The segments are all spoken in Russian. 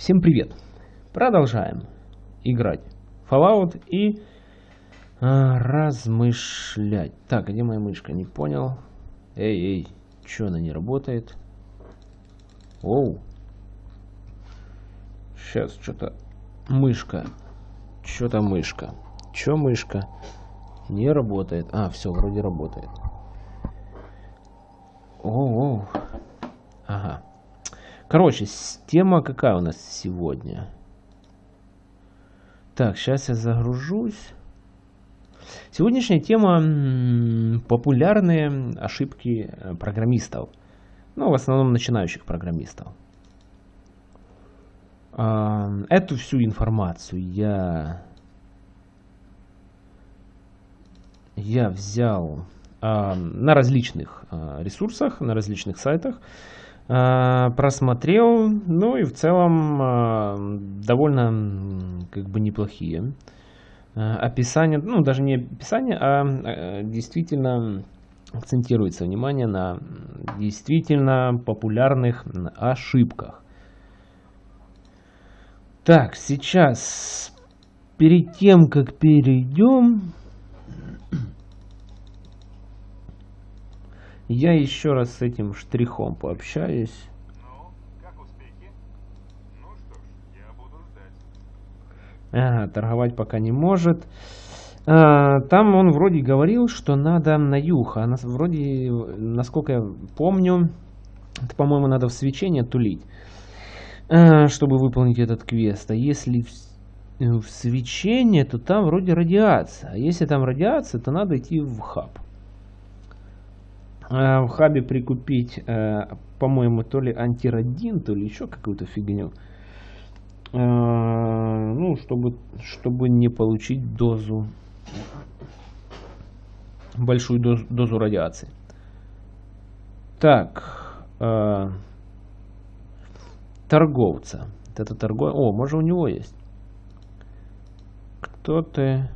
Всем привет! Продолжаем играть Fallout и а, размышлять. Так, где моя мышка? Не понял. Эй, эй, что она не работает? Оу. Сейчас что-то мышка. Что-то мышка. Что мышка? Не работает. А, все, вроде работает. Оу, оу. Ага. Короче, тема какая у нас сегодня? Так, сейчас я загружусь. Сегодняшняя тема популярные ошибки э, программистов. Ну, в основном начинающих программистов. Эту всю информацию я, я взял на различных а, ресурсах, на различных сайтах. А, просмотрел, ну и в целом а, довольно как бы неплохие а, описания, ну даже не описание, а действительно акцентируется внимание на действительно популярных ошибках. Так, сейчас перед тем, как перейдем, Я еще раз с этим штрихом пообщаюсь. Ага, торговать пока не может. А, там он вроде говорил, что надо на юг. А нас, вроде, насколько я помню, это, по-моему, надо в свечение тулить, а, чтобы выполнить этот квест. А если в, в свечение, то там вроде радиация. А если там радиация, то надо идти в хаб. Э, в хабе прикупить, э, по-моему, то ли антирадин, то ли еще какую-то фигню. Э, ну, чтобы, чтобы не получить дозу, большую дозу, дозу радиации. Так, торговца. Это торговец. О, может у него есть. Кто ты?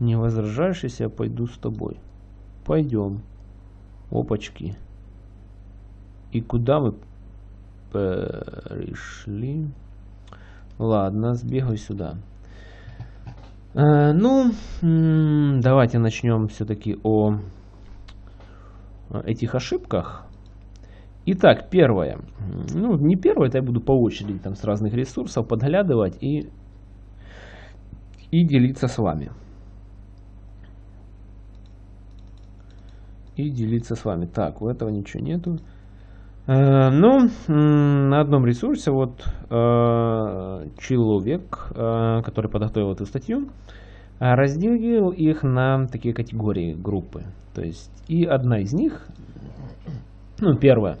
Не возражаешь, если я пойду с тобой? Пойдем. Опачки. И куда мы пришли? Ладно, сбегаю сюда. Э, ну, давайте начнем все-таки о этих ошибках. Итак, первое. Ну, не первое, это я буду по очереди там с разных ресурсов подглядывать и, и делиться с вами. И делиться с вами. Так, у этого ничего нету. Э, ну, на одном ресурсе вот э, человек, э, который подготовил эту статью, разделил их на такие категории, группы. То есть, и одна из них, ну, первая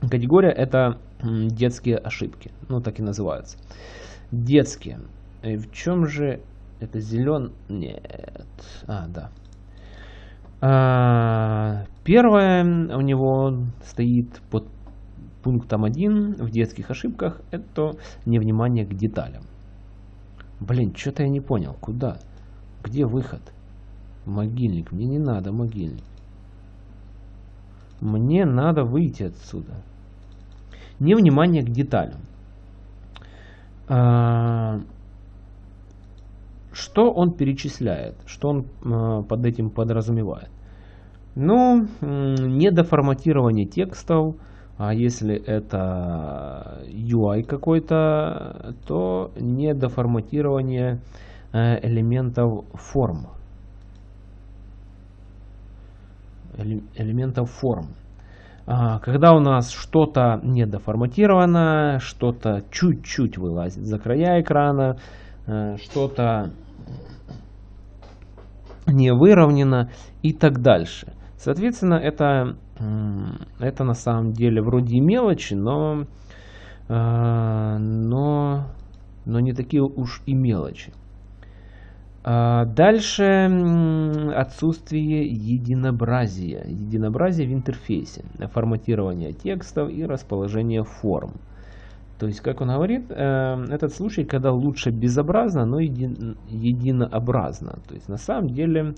категория, это детские ошибки. Ну, так и называются. Детские. И в чем же это зелен? Нет. А, да. А, первое у него стоит под пунктом 1 в детских ошибках. Это невнимание к деталям. Блин, что-то я не понял. Куда? Где выход? Могильник. Мне не надо могильник. Мне надо выйти отсюда. Невнимание к деталям. Что он перечисляет? Что он э, под этим подразумевает? Ну, недоформатирование текстов, а если это UI какой-то, то недоформатирование э, элементов форм. Элементов форм. А, когда у нас что-то недоформатировано, что-то чуть-чуть вылазит за края экрана, Э, что-то не выровнено и так дальше. Соответственно, это, это на самом деле вроде мелочи, но, э, но, но не такие уж и мелочи. А дальше отсутствие единообразия. Единообразие в интерфейсе, форматирование текстов и расположение форм. То есть, как он говорит, э, этот случай, когда лучше безобразно, но еди, единообразно. То есть, на самом деле,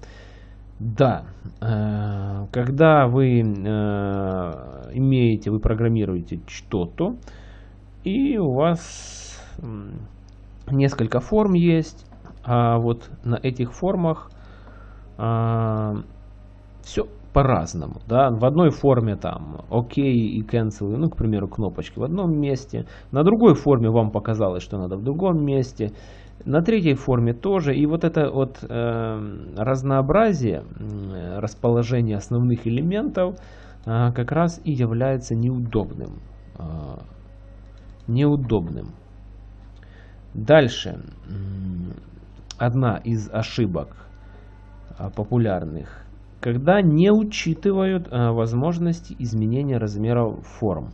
да, э, когда вы э, имеете, вы программируете что-то, И у вас несколько форм есть. А вот на этих формах все по-разному. Да? В одной форме там ОК и cancel, ну, к примеру, кнопочки в одном месте. На другой форме вам показалось, что надо в другом месте. На третьей форме тоже. И вот это вот э, разнообразие э, расположения основных элементов э, как раз и является неудобным. Э, неудобным. Дальше. Одна из ошибок э, популярных. Когда не учитывают э, возможности изменения размеров форм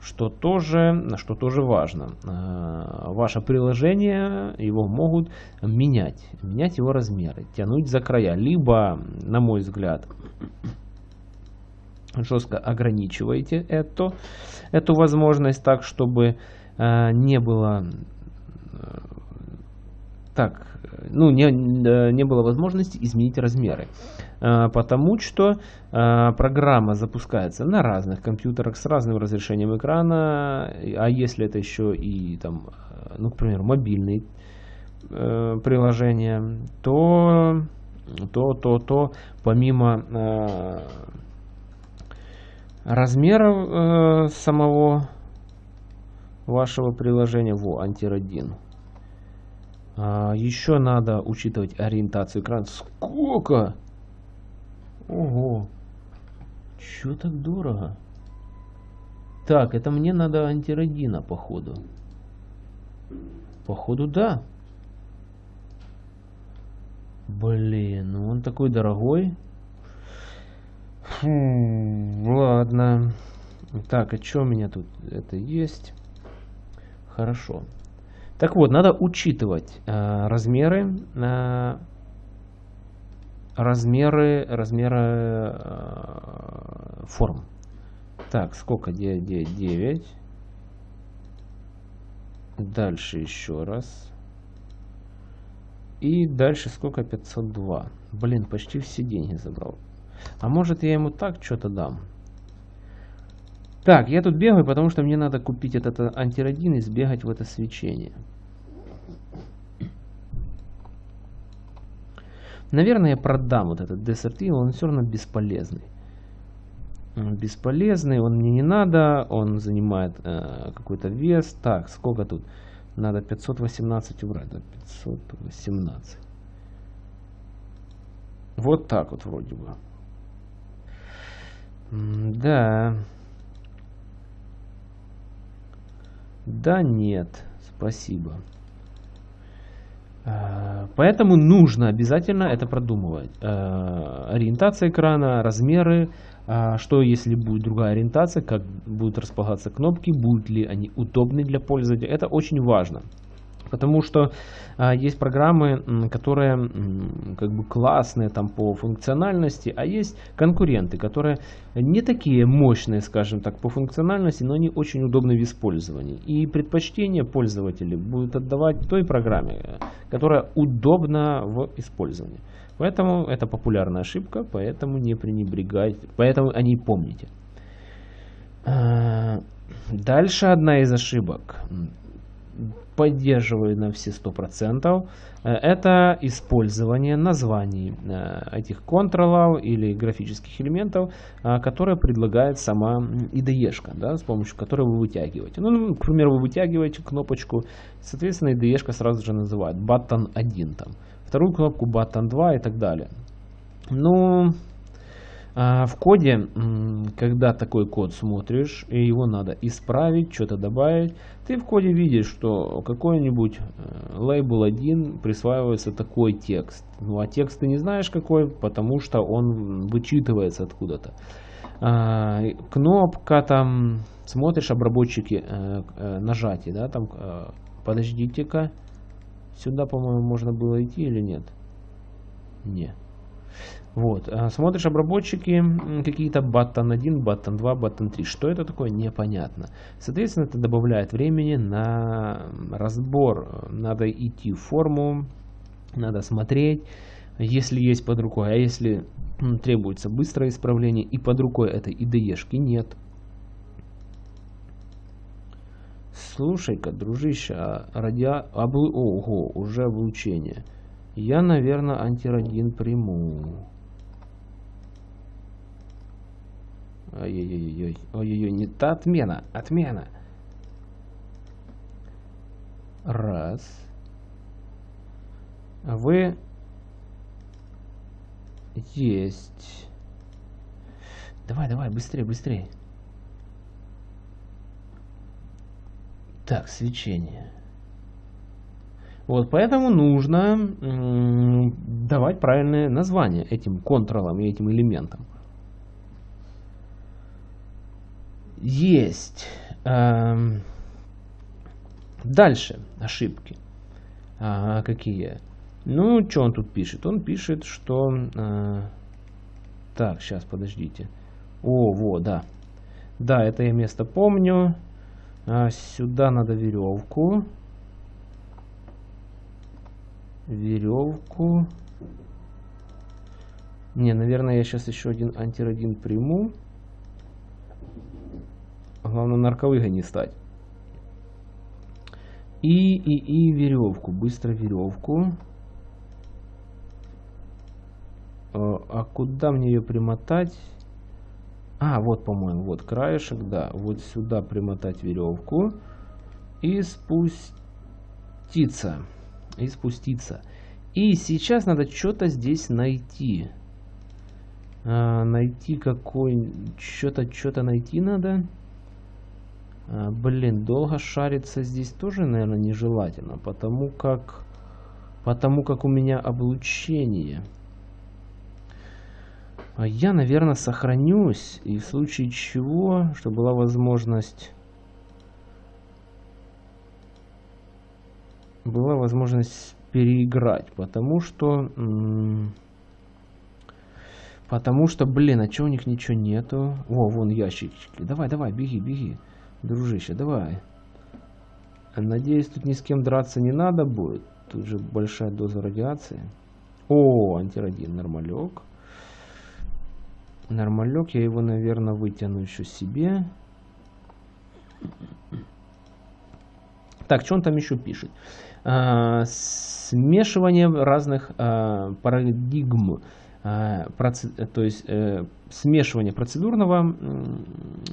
что тоже, что тоже важно. А, ваше приложение, его могут менять, менять его размеры, тянуть за края. Либо, на мой взгляд, жестко ограничиваете эту, эту возможность так, чтобы а, не было так, ну, не, не было возможности изменить размеры. А, потому что а, программа запускается на разных компьютерах с разным разрешением экрана, а если это еще и там, ну, к примеру, мобильные э, приложения, то, то, то, то помимо размеров э, самого вашего приложения, во, антиродин, а, еще надо учитывать ориентацию экрана. Сколько? Ого. Чё так дорого? Так, это мне надо антиродина, походу. Походу, да. Блин, ну он такой дорогой. Фу, ладно. Так, а что у меня тут? Это есть. Хорошо. Так вот, надо учитывать э, размеры, э, размеры, размеры э, форм. Так, сколько? 9, 9, 9. Дальше еще раз. И дальше сколько? 502. Блин, почти все деньги забрал. А может я ему так что-то дам? Так, я тут бегаю, потому что мне надо купить этот антиродин и сбегать в это свечение. Наверное, я продам вот этот Eagle, он все равно бесполезный. Он бесполезный, он мне не надо, он занимает э, какой-то вес. Так, сколько тут? Надо 518 убрать, да, 518. Вот так вот вроде бы. Да. Да нет, спасибо. А, поэтому нужно обязательно это продумывать. А, ориентация экрана, размеры, а, что если будет другая ориентация, как будут располагаться кнопки, будут ли они удобны для пользователя. Это очень важно. Потому что а, есть программы, которые как бы классные там по функциональности, а есть конкуренты, которые не такие мощные, скажем так, по функциональности, но они очень удобны в использовании. И предпочтение пользователей будет отдавать той программе, которая удобна в использовании. Поэтому это популярная ошибка, поэтому не пренебрегайте, поэтому о ней помните. А, дальше одна из ошибок поддерживаю на все 100%, э, это использование названий э, этих контролов или графических элементов, э, которые предлагает сама IDE, да, с помощью которой вы вытягиваете. Ну, к примеру, вы вытягиваете кнопочку, соответственно, IDE сразу же называет button 1, там, вторую кнопку button 2 и так далее. Ну, а, в коде, когда такой код смотришь, и его надо исправить, что-то добавить, ты в коде видишь, что какой-нибудь э, лейбл 1 присваивается такой текст. Ну а текст ты не знаешь какой, потому что он вычитывается откуда-то. А, кнопка там, смотришь обработчики э, э, нажатий, да, там, подождите-ка, сюда, по-моему, можно было идти или нет? Нет. Вот. А смотришь обработчики какие-то button 1, button 2, button 3. Что это такое? Непонятно. Соответственно, это добавляет времени на разбор. Надо идти в форму, надо смотреть, если есть под рукой. А если требуется быстрое исправление и под рукой этой IDE-шки нет. Слушай-ка, дружище, а радиа... Облу... Ого, уже облучение. Я, наверное, антирадин приму. Ой-ой-ой, ой-ой-ой, не та отмена, отмена. Раз. Вы есть. Давай, давай, быстрее, быстрее. Так, свечение. Вот, поэтому нужно давать правильное название этим контролам и этим элементам. Есть. Эм, дальше ошибки. А, какие? Ну, что он тут пишет? Он пишет, что... А, так, сейчас, подождите. О, вот, да. Да, это я место помню. А, сюда надо веревку. Веревку. Не, наверное, я сейчас еще один антирадин приму. Главное, нарковыгой не стать. И, и, и веревку. Быстро веревку. А, а куда мне ее примотать? А, вот, по-моему, вот краешек, да. Вот сюда примотать веревку. И спуститься. И спуститься. И сейчас надо что-то здесь найти. А, найти какой... Что-то, что-то найти надо. А, блин, долго шариться здесь тоже, наверное, нежелательно. Потому как... Потому как у меня облучение. А я, наверное, сохранюсь. И в случае чего, чтобы была возможность... Была возможность переиграть. Потому что... Потому что, блин, а чё у них ничего нету? О, вон ящички. Давай, давай, беги, беги. Дружище, давай. Надеюсь, тут ни с кем драться не надо будет. Тут же большая доза радиации. О, антирадин, нормалек. Нормалек, я его, наверное, вытяну еще себе. Так, что он там еще пишет? А, смешивание разных а, парадигм. Проц... то есть э, смешивание процедурного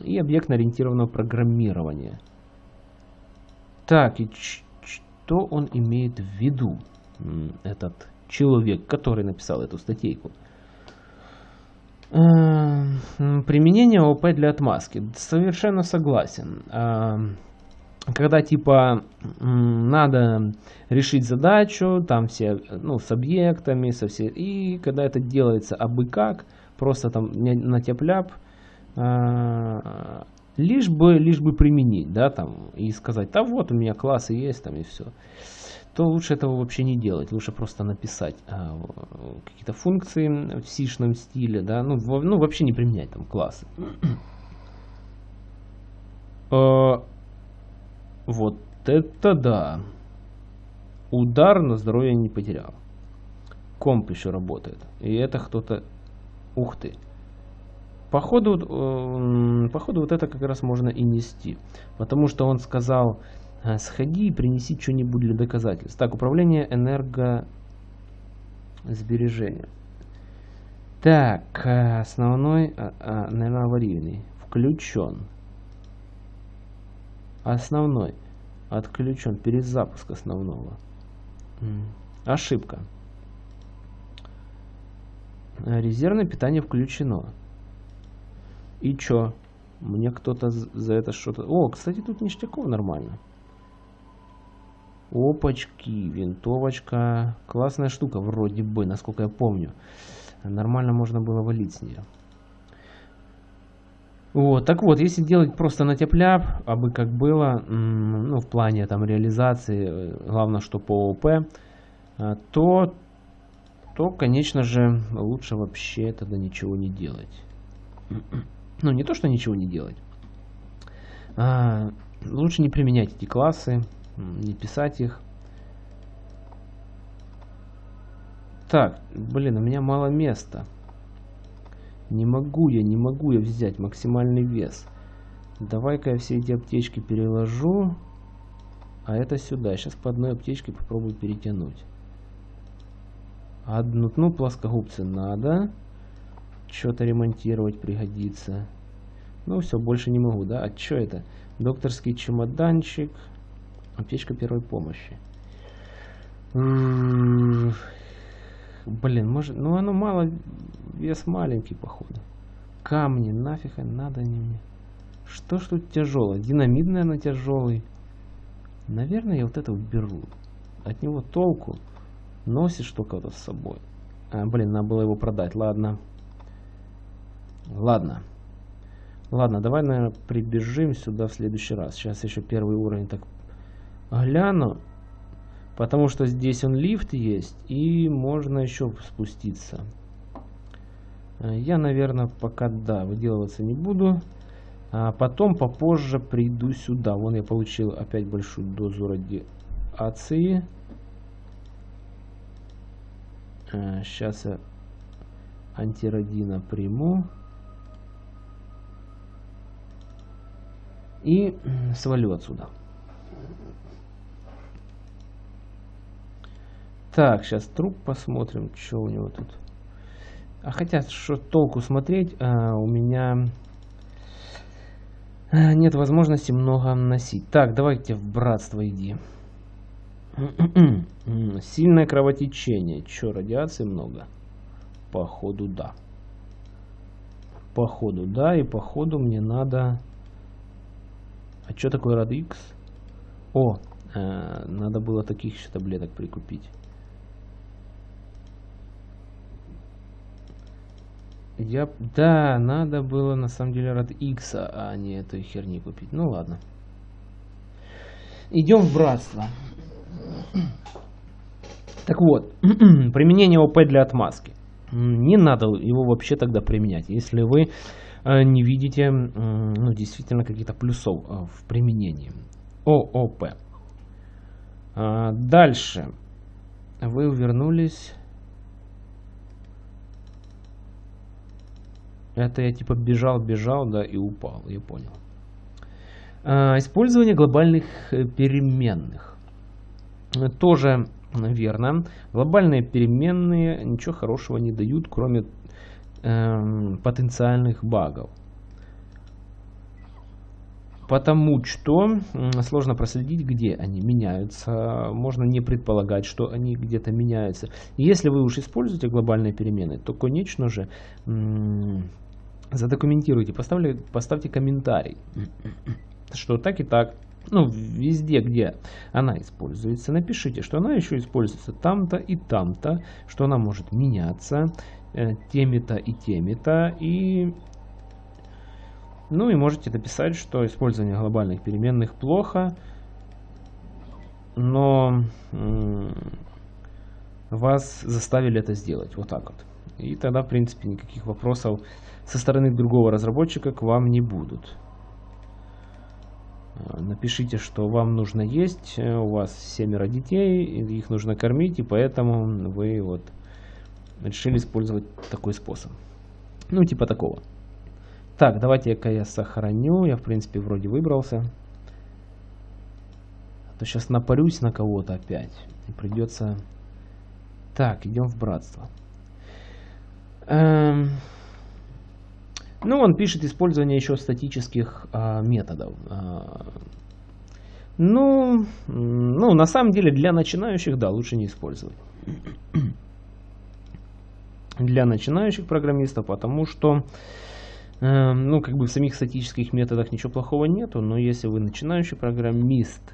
и объектно-ориентированного программирования. Так, и что он имеет в виду, этот человек, который написал эту статейку? Применение ОП для отмазки. Совершенно согласен. Когда типа надо решить задачу, там все, ну, с объектами, со все, и когда это делается абы как, просто там на тепляп, лишь бы, лишь бы применить, да, там, и сказать, да вот у меня классы есть, там, и все то лучше этого вообще не делать. Лучше просто написать а, какие-то функции в сишном стиле, да, ну, в, ну вообще не применять там классы. вот это да. Удар на здоровье не потерял. Комп еще работает. И это кто-то... Ух ты. Походу, э, походу вот это как раз можно и нести. Потому что он сказал а, сходи и принеси что-нибудь для доказательств. Так, управление энергосбережения. Так, э, основной, а, а, наверное, аварийный. Включен. Основной. Отключен. Перезапуск основного. Ошибка. Резервное питание включено. И чё? Мне кто-то за это что-то... О, кстати, тут ништяков нормально. Опачки, винтовочка. Классная штука вроде бы, насколько я помню. Нормально можно было валить с нее. Вот, так вот, если делать просто на тепляп, а бы как было, ну, в плане там реализации, э, главное, что по ОП, э, то, то, конечно же, лучше вообще тогда ничего не делать. Ну, не то, что ничего не делать. А, лучше не применять эти классы, не писать их. Так, блин, у меня мало места. Не могу я, не могу я взять максимальный вес. Давай-ка я все эти аптечки переложу. А это сюда. Сейчас по одной аптечке попробую перетянуть. Одну, ну, плоскогубцы надо. Что-то ремонтировать пригодится. Ну, все, больше не могу, да? А что это? Докторский чемоданчик. Аптечка первой помощи. Блин, может... Ну, оно мало... Вес маленький, походу. Камни, нафиг надо не мне. Что ж тут тяжелое? Динамит, наверное, тяжелый. Наверное, я вот это уберу. От него толку. Носишь только-то с собой. А, блин, надо было его продать. Ладно. Ладно. Ладно, давай, наверное, прибежим сюда в следующий раз. Сейчас еще первый уровень так гляну. Потому что здесь он лифт есть. И можно еще спуститься. Э, я, наверное, пока, да, выделываться не буду. А потом попозже приду сюда. Вон я получил опять большую дозу радиации. Сейчас э, я антирадина приму. И свалю отсюда. Так, сейчас труп посмотрим, что у него тут. А хотя, что толку смотреть, а, у меня а, нет возможности много носить. Так, давайте в братство иди. Сильное кровотечение. Че, радиации много? Походу, да. Походу, да. И походу мне надо... А что такое Радикс? О, э, надо было таких еще таблеток прикупить. Я... Да, надо было на самом деле Рад X, а не этой херни купить. Ну ладно. Идем в братство. Так вот, применение ОП для отмазки. Не надо его вообще тогда применять, если вы э, не видите ну, действительно каких-то плюсов э, в применении. ООП. А, дальше. Вы вернулись Это я типа бежал, бежал, да, и упал, я понял. А, использование глобальных э, переменных. Тоже верно. Глобальные переменные ничего хорошего не дают, кроме э, потенциальных багов. Потому что сложно проследить, где они меняются. Можно не предполагать, что они где-то меняются. Если вы уж используете глобальные перемены, то, конечно же, задокументируйте, поставьте, поставьте комментарий, что так и так, ну, везде, где она используется, напишите, что она еще используется там-то и там-то, что она может меняться э, теми-то и теми-то, и... Ну и можете написать, что использование глобальных переменных плохо, но вас заставили это сделать. Вот так вот. И тогда, в принципе, никаких вопросов со стороны другого разработчика к вам не будут. А, напишите, что вам нужно есть, э, у вас семеро детей, их нужно кормить, и поэтому вы вот решили использовать такой способ. Ну, типа такого. Так, давайте-ка я сохраню. Я, в принципе, вроде выбрался. А то сейчас напарюсь на кого-то опять. И придется... Так, идем в братство. Эм... Ну, он пишет использование еще статических а, методов. А, ну, ну, на самом деле для начинающих, да, лучше не использовать. Для начинающих программистов, потому что, э, ну, как бы в самих статических методах ничего плохого нету, но если вы начинающий программист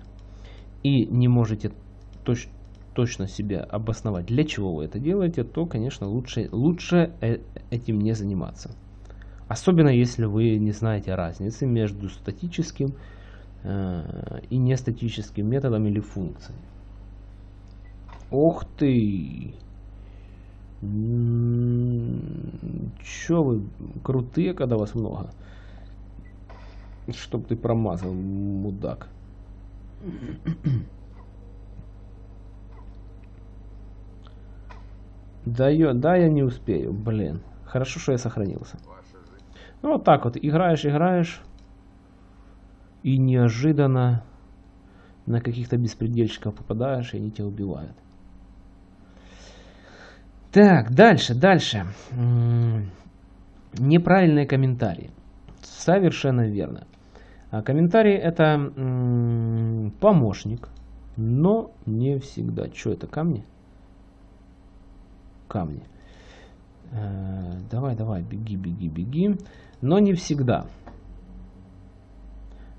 и не можете точ точно себя обосновать, для чего вы это делаете, то, конечно, лучше, лучше э этим не заниматься. Особенно если вы не знаете разницы между статическим э, и нестатическим методом или функцией. Ох ты! Че вы крутые, когда вас много? Чтоб ты промазал, мудак. Да, я, да, я не успею, блин. Хорошо, что я сохранился. Ну, вот так вот, играешь, играешь, и неожиданно, на каких-то беспредельщиков попадаешь, и они тебя убивают. Так, дальше, дальше. Неправильные комментарии. Совершенно верно. А комментарий это помощник, но не всегда. Что это, камни? Камни. Э, давай, давай, беги, беги, беги. Но не всегда.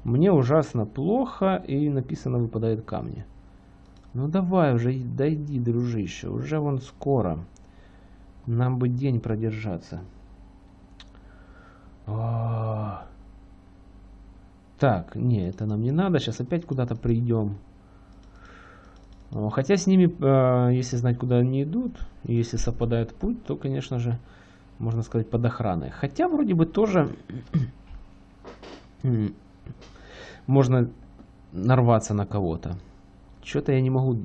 Мне ужасно плохо, и написано выпадает камни. Ну давай уже, дойди, дружище, уже вон скоро. Нам бы день продержаться. -о. Так, не, это нам не надо. Сейчас опять куда-то придем. Хотя с ними, э, если знать, куда они идут, если совпадает путь, то, конечно же, можно сказать, под охраной. Хотя вроде бы тоже можно нарваться на кого-то. Что-то я не могу.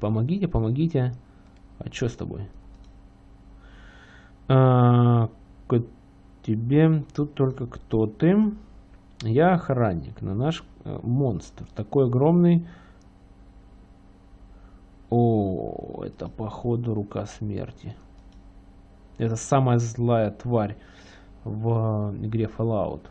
Помогите, помогите. А что с тобой? А, тебе тут только кто ты? Я охранник, на наш э, монстр. Такой огромный. О, это походу рука смерти. Это самая злая тварь в игре Fallout.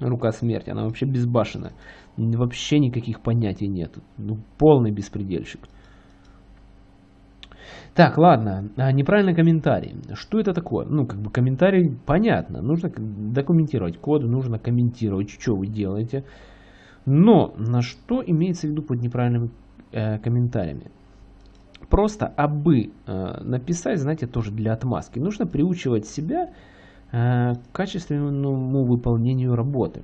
Рука смерти, она вообще безбашенная. Вообще никаких понятий нет. Ну, полный беспредельщик. Так, ладно, а, неправильный комментарий. Что это такое? Ну, как бы комментарий понятно. Нужно документировать код, нужно комментировать, что вы делаете. Но на что имеется в виду под неправильными э, комментариями? Просто абы э, написать, знаете, тоже для отмазки. Нужно приучивать себя Э, качественному выполнению работы.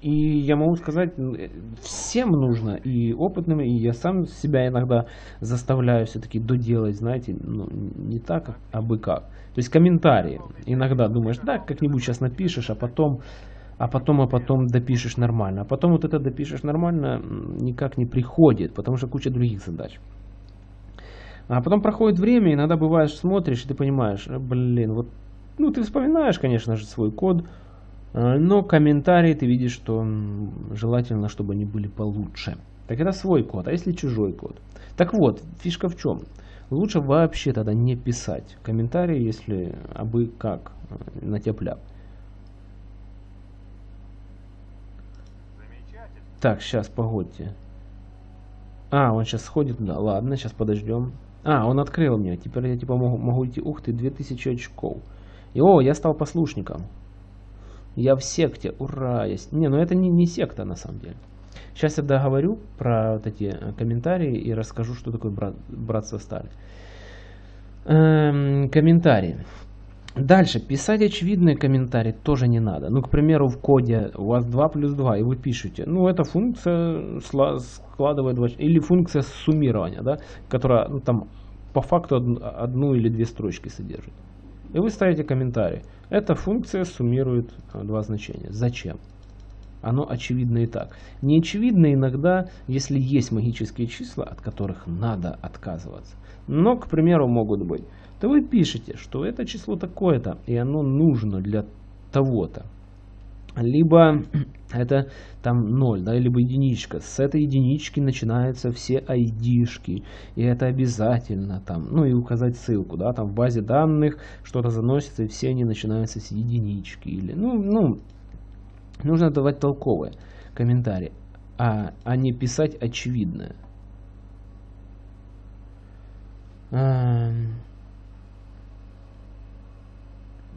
И я могу сказать, всем нужно, и опытным, и я сам себя иногда заставляю все-таки доделать, знаете, ну, не так, а бы как. То есть комментарии. Иногда думаешь, да, как-нибудь сейчас напишешь, а потом, а потом, а потом допишешь нормально. А потом вот это допишешь нормально никак не приходит, потому что куча других задач. А потом проходит время, иногда бываешь, смотришь, и ты понимаешь, блин, вот ну, ты вспоминаешь, конечно же, свой код, э, но комментарии ты видишь, что желательно, чтобы они были получше. Так это свой код, а если чужой код? Так вот, фишка в чем? Лучше вообще тогда не писать комментарии, если абы как э, на тепляк. Так, сейчас, погодьте. А, он сейчас сходит туда. Ладно, сейчас подождем. А, он открыл мне. Теперь я типа могу, могу идти. Ух ты, 2000 очков. И о, я стал послушником. Я в секте, ура! Есть. Не, ну это не, не секта на самом деле. Сейчас я договорю про вот эти э, комментарии и расскажу, что такое брат, братство стали. Эм, комментарии. Дальше, писать очевидные комментарии тоже не надо. Ну, к примеру, в коде у вас 2 плюс 2, и вы пишете, ну, эта функция складывает 2, или функция суммирования, да, которая ну, там по факту одну, одну или две строчки содержит. И вы ставите комментарий. Эта функция суммирует э, два значения. Зачем? Оно очевидно и так. Не очевидно иногда, если есть магические числа, от которых надо отказываться. Но, к примеру, могут быть. То вы пишете, что это число такое-то, и оно нужно для того-то либо это там 0, да, либо единичка. С этой единички начинаются все айдишки, и это обязательно там, ну и указать ссылку, да, там в базе данных что-то заносится, и все они начинаются с единички, или, ну, ну, нужно давать толковые комментарии, а, а не писать очевидное.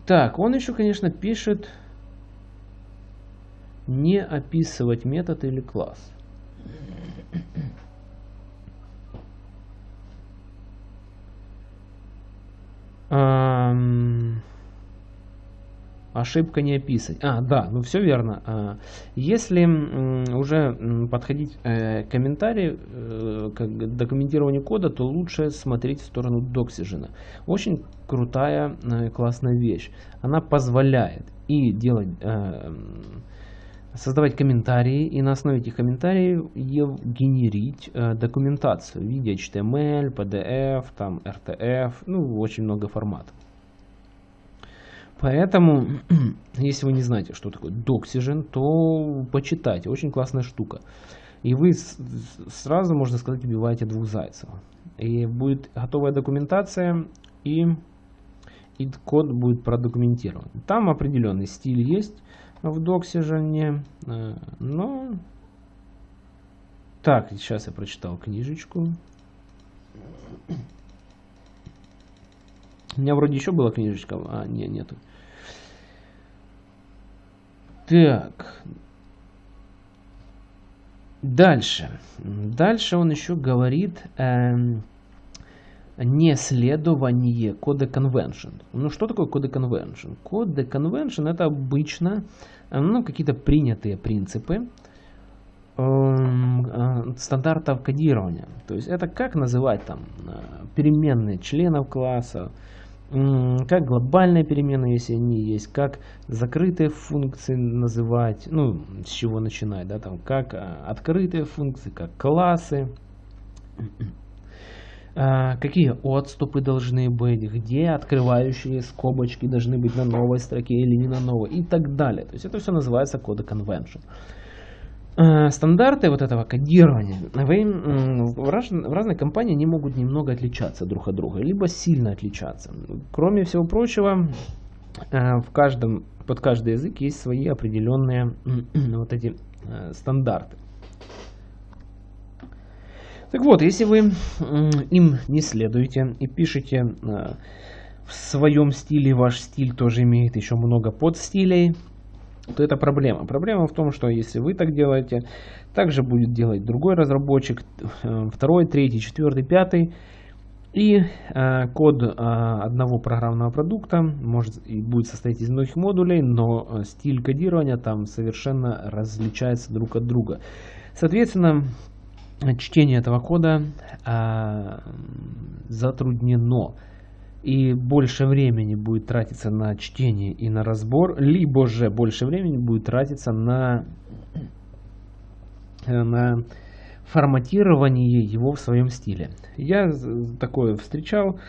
Так, он еще, конечно, пишет не описывать метод или класс. Um, ошибка не описать. А, да, ну все верно. А, если уже подходить э, к комментарию, э, к документированию кода, то лучше смотреть в сторону Doxygen. Очень крутая, э, классная вещь. Она позволяет и делать создавать комментарии и на основе этих комментариев генерить э, документацию в виде HTML, PDF, там, RTF, ну, очень много форматов. Поэтому, если вы не знаете, что такое Doxygen, то почитайте. Очень классная штука. И вы сразу, можно сказать, убиваете двух зайцев. И будет готовая документация, и, и код будет продокументирован. Там определенный стиль есть в Doxygen, э, но... Так, сейчас я прочитал книжечку. У меня вроде еще была книжечка, а не, нету. Так. Дальше. Дальше он еще говорит эм, неследование кода convention. Ну что такое кода convention? Кода convention это обычно э, ну, какие-то принятые принципы эм, э, стандартов кодирования. То есть это как называть там э, переменные членов класса, как глобальные переменные, если они есть, как закрытые функции называть, ну, с чего начинать, да, там, как а, открытые функции, как классы, а, какие отступы должны быть, где открывающие скобочки должны быть на новой строке или не на новой и так далее. То есть это все называется кода convention. Э, стандарты вот этого кодирования в, раз, в разной компании они могут немного отличаться друг от друга, либо сильно отличаться. Кроме всего прочего, э, в каждом, под каждый язык есть свои определенные вот эти э, стандарты. Так вот, если вы им не следуете и пишете в своем стиле, ваш стиль тоже имеет еще много подстилей, то это проблема. Проблема в том, что если вы так делаете, также будет делать другой разработчик, э, второй, третий, четвертый, пятый. И э, код э, одного программного продукта может и будет состоять из многих модулей, но э, стиль кодирования там совершенно различается друг от друга. Соответственно, чтение этого кода э, затруднено и больше времени будет тратиться на чтение и на разбор, либо же больше времени будет тратиться на, э, на форматирование его в своем стиле. Я такое встречал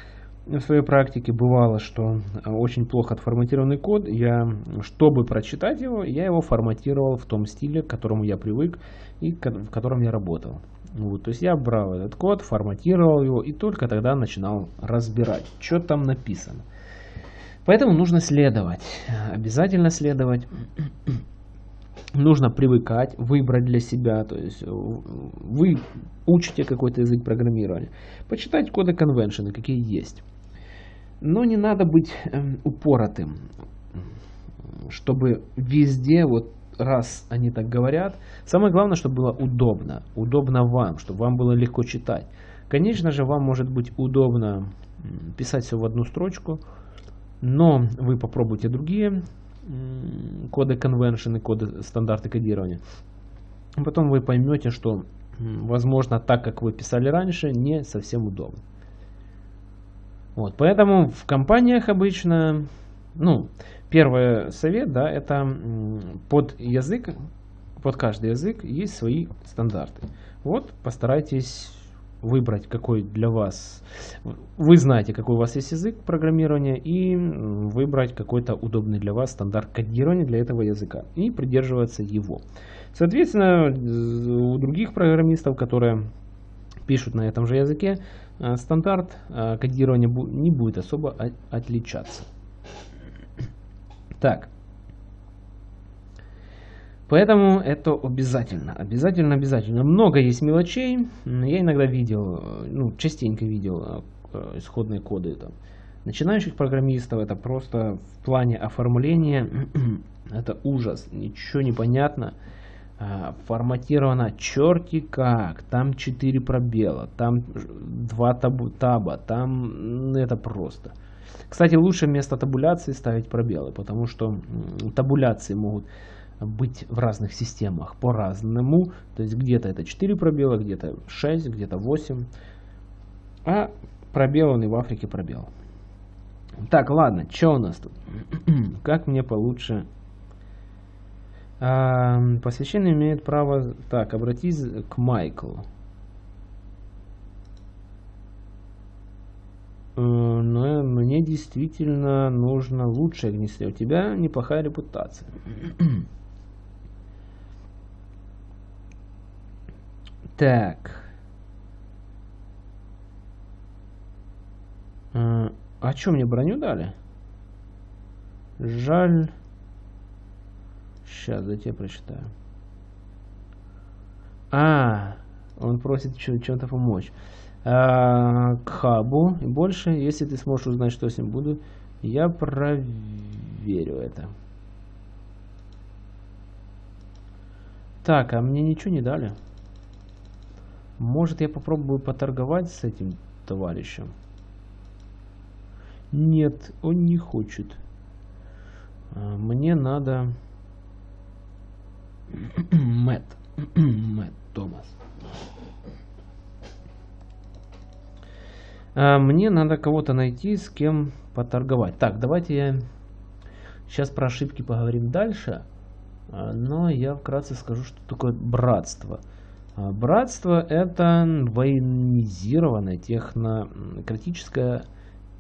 в своей практике. Бывало, что очень плохо отформатированный код, я, чтобы прочитать его, я его форматировал в том стиле, к которому я привык и в котором я работал. Вот, то есть я брал этот код, форматировал его и только тогда начинал разбирать, что там написано. Поэтому нужно следовать, обязательно следовать. нужно привыкать, выбрать для себя, то есть вы учите какой-то язык программирования, почитать коды конвеншены, какие есть. Но не надо быть эм, упоротым, чтобы везде вот раз они так говорят, самое главное, чтобы было удобно, удобно вам, чтобы вам было легко читать. Конечно же, вам может быть удобно писать все в одну строчку, но вы попробуйте другие коды конвеншены, коды стандарты кодирования. Потом вы поймете, что, возможно, так, как вы писали раньше, не совсем удобно. Вот, поэтому в компаниях обычно, ну, Первый совет, да, это под язык, под каждый язык есть свои стандарты. Вот постарайтесь выбрать, какой для вас, вы знаете, какой у вас есть язык программирования, и выбрать какой-то удобный для вас стандарт кодирования для этого языка, и придерживаться его. Соответственно, у других программистов, которые пишут на этом же языке, э, стандарт э, кодирования не будет особо отличаться. Так. Поэтому это обязательно, обязательно, обязательно. Много есть мелочей. Я иногда видел, ну, частенько видел э, исходные коды там. Начинающих программистов это просто в плане оформления это ужас, ничего не понятно. А, форматировано черти как, там 4 пробела, там 2 табу, таба, там это просто. Кстати, лучше вместо табуляции ставить пробелы, потому что табуляции могут быть в разных системах по-разному. То есть где-то это 4 пробела, где-то 6, где-то 8. А пробел и в Африке пробел. Так, ладно, что у нас тут? как мне получше... А, посвященный имеет право... Так, обратись к Майклу. Но мне действительно нужно лучшее огнестрел. У тебя неплохая репутация. Так. А, а что мне броню дали? Жаль. Сейчас, дайте я прочитаю. А, он просит чем-то помочь. А, к хабу и больше, если ты сможешь узнать, что с ним буду, я проверю это. Так, а мне ничего не дали. Может, я попробую поторговать с этим товарищем? Нет, он не хочет. А, мне надо... Мэтт. Мэтт Томас. Мне надо кого-то найти, с кем поторговать. Так, давайте я сейчас про ошибки поговорим дальше. А, но я вкратце скажу, что такое братство. А, братство это военизированная технократическая,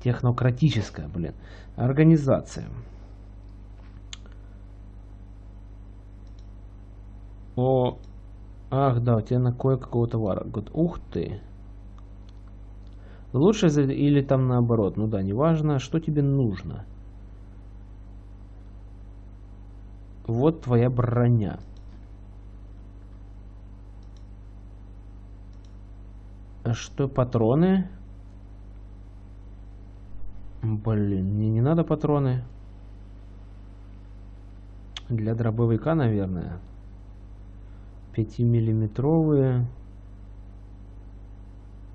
технократическая блин, организация. О, ах да, у тебя на кое-какого товара. Говорит, ух ты. Лучше или там наоборот. Ну да, неважно, что тебе нужно. Вот твоя броня. А что, патроны? Блин, мне не надо патроны. Для дробовика, наверное. 5-миллиметровые.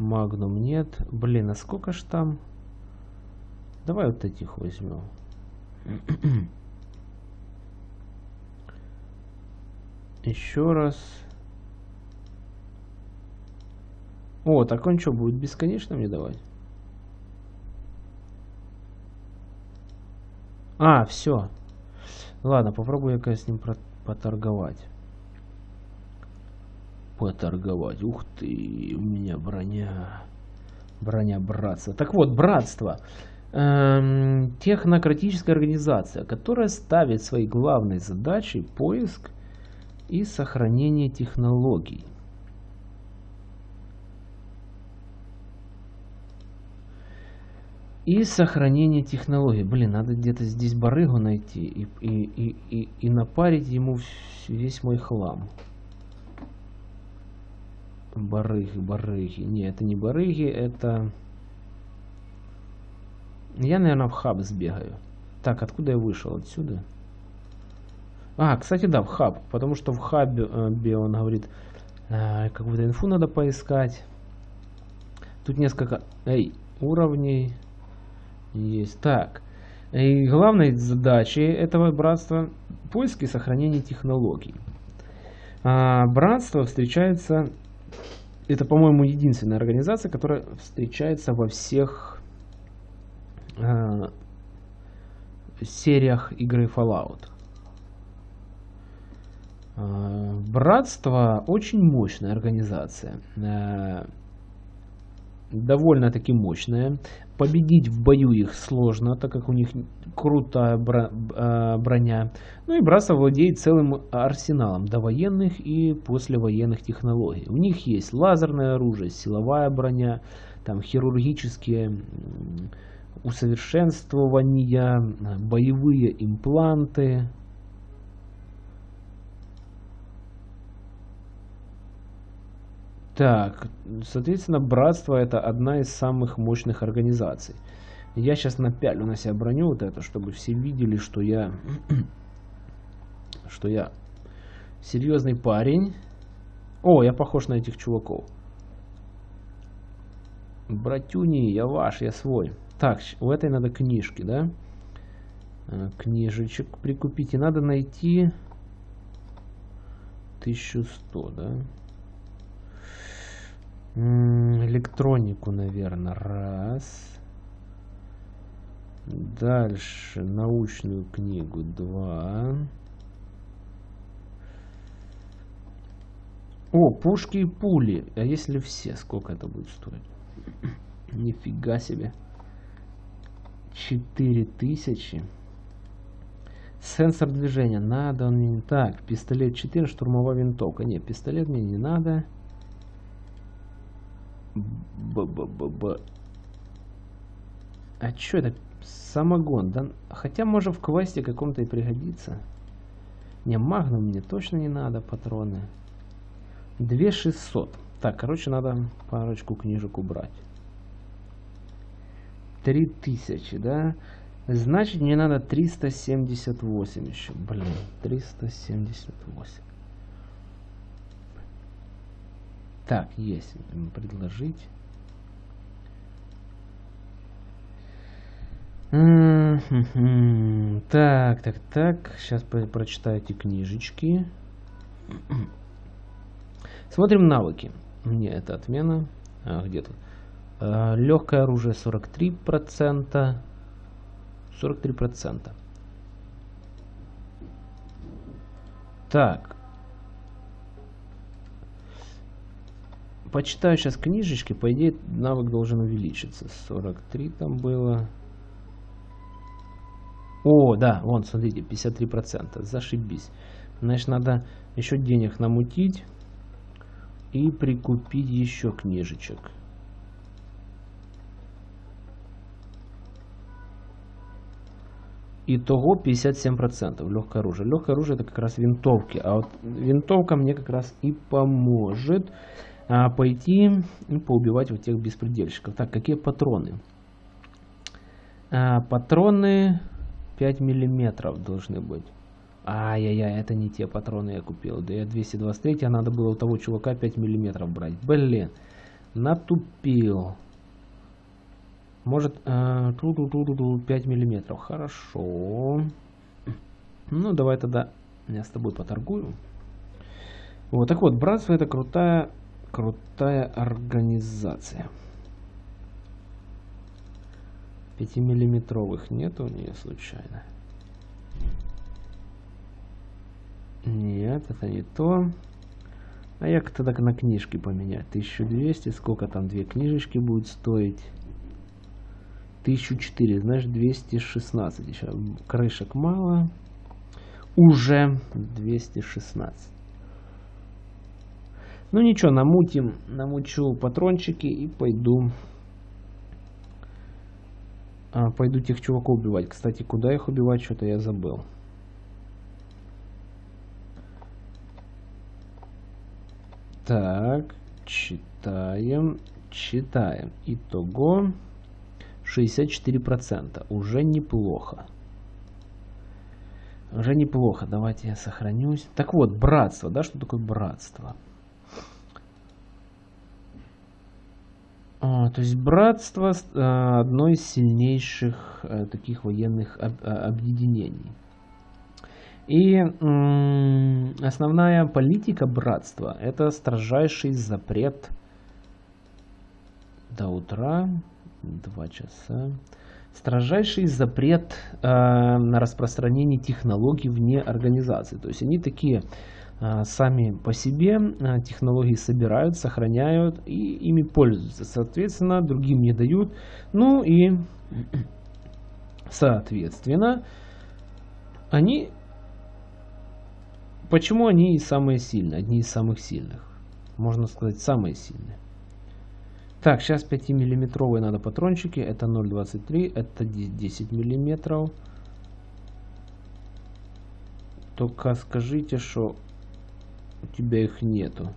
Магнум нет. Блин, а сколько ж там? Давай вот этих возьмем. Еще раз. О, так он что, будет бесконечно мне давать? А, все. Ладно, попробую я с ним поторговать. Поторговать. Ух ты, у меня броня. Броня братства. Так вот, братство. Эм, технократическая организация, которая ставит своей главной задачей поиск и сохранение технологий. И сохранение технологий. Блин, надо где-то здесь барыгу найти и, и, и, и, и напарить ему весь мой хлам. Барыги, барыги. Не, это не барыги, это... Я, наверное, в хаб сбегаю. Так, откуда я вышел? Отсюда? А, кстати, да, в хаб. Потому что в хабе э, он говорит, э, какую-то инфу надо поискать. Тут несколько эй, уровней есть. Так. И главной задачей этого братства поиски и сохранение технологий. А, братство встречается это, по-моему, единственная организация, которая встречается во всех э, сериях игры Fallout. Э, Братство очень мощная организация. Э, довольно-таки мощная. Победить в бою их сложно, так как у них крутая а, броня. Ну и Братство владеет целым арсеналом довоенных и послевоенных технологий. У них есть лазерное оружие, силовая броня, там хирургические усовершенствования, боевые импланты, Так, соответственно, братство это одна из самых мощных организаций. Я сейчас напялю на себя броню вот эту, чтобы все видели, что я, что я серьезный парень. О, я похож на этих чуваков. Братюни, я ваш, я свой. Так, у этой надо книжки, да? Э, книжечек прикупить. И надо найти 1100, да? Электронику, наверное, раз. Дальше научную книгу два. О, пушки и пули. А если все, сколько это будет стоить? Нифига себе. 4000. Сенсор движения. Надо он мне... Так, пистолет 4, штурмовая винтовка. Нет, пистолет мне не надо. Б-б-б-б. А что это? Самогон. Да? Хотя, может, в квесте каком-то и пригодится. Не, магнум мне точно не надо, патроны. 2600. Так, короче, надо парочку книжек убрать. 3000, да? Значит, мне надо 378 еще. Блин, 378. Так, есть. Предложить. Так, так, так. Сейчас прочитаю эти книжечки. Смотрим навыки. Не, это отмена. А, где тут? А, легкое оружие 43%. 43%. Так. Почитаю сейчас книжечки. По идее, навык должен увеличиться. 43 там было. О, да, вон, смотрите, 53%. Зашибись. Значит, надо еще денег намутить и прикупить еще книжечек. Итого 57% легкое оружие. Легкое оружие это как раз винтовки. А вот винтовка мне как раз и поможет пойти и поубивать вот тех беспредельщиков. Так, какие патроны? А, патроны 5 миллиметров должны быть. Ай-яй-яй, это не те патроны я купил. Да я 223, а надо было у того чувака 5 миллиметров брать. Блин, натупил. Может, э, 5 миллиметров. Хорошо. Ну, давай тогда я с тобой поторгую. Вот так вот, братство это крутая, крутая организация. 5-миллиметровых нет у нее случайно? Нет, это не то. А я тогда на книжки поменять. 1200, сколько там две книжечки будет стоить? 1004, знаешь, 216. Еще крышек мало. Уже 216. Ну ничего, намутим, намучу патрончики и пойду а, пойду тех чуваков убивать. Кстати, куда их убивать, что-то я забыл. Так, читаем, читаем. Итого 64%. Уже неплохо. Уже неплохо. Давайте я сохранюсь. Так вот, братство. Да, что такое братство? А, то есть братство а, одно из сильнейших а, таких военных а, объединений. И основная политика братства это строжайший запрет до утра, два часа, строжайший запрет э, на распространение технологий вне организации. То есть они такие сами по себе а, технологии собирают, сохраняют и ими пользуются. Соответственно, другим не дают. Ну и, соответственно, они... Почему они самые сильные? Одни из самых сильных. Можно сказать, самые сильные. Так, сейчас 5-миллиметровые надо патрончики. Это 0,23, это 10 миллиметров. Только скажите, что у тебя их нету.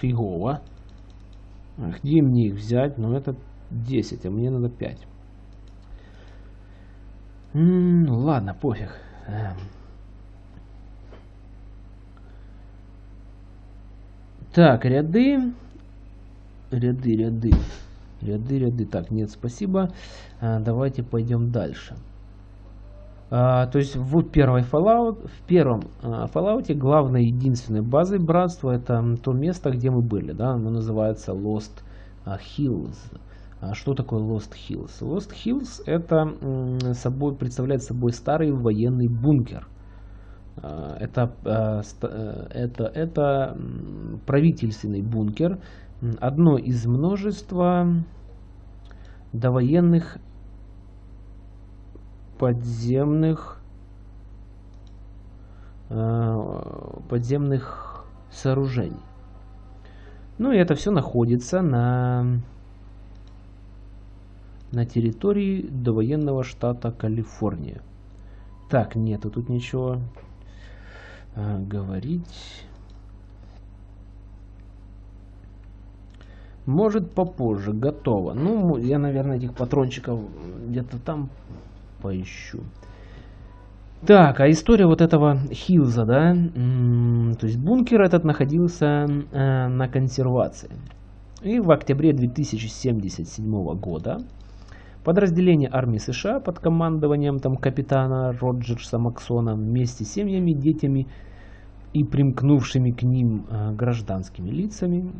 Фигово. Где мне их взять? Ну, это 10, а мне надо 5. М -м, ладно, пофиг. Эм. Так, ряды. Ряды, ряды. Ряды, ряды. Так, нет, спасибо. А, давайте пойдем дальше. А, то есть в первой Fallout, в первом а, Fallout главной единственной базой братства это то место, где мы были, да, оно называется Lost а, Hills. Что такое Lost Hills? Lost Hills это собой представляет собой старый военный бункер. Это, это, это правительственный бункер, одно из множества довоенных подземных э, подземных сооружений. Ну и это все находится на, на территории довоенного штата Калифорния. Так, нету тут ничего а, говорить. Может попозже, готово. Ну, я, наверное, этих патрончиков где-то там поищу. Так, а история вот этого Хилза, да, то есть бункер этот находился э, на консервации. И в октябре 2077 года подразделение армии США под командованием там капитана Роджерса Максона вместе с семьями, детьми и примкнувшими к ним э, гражданскими лицами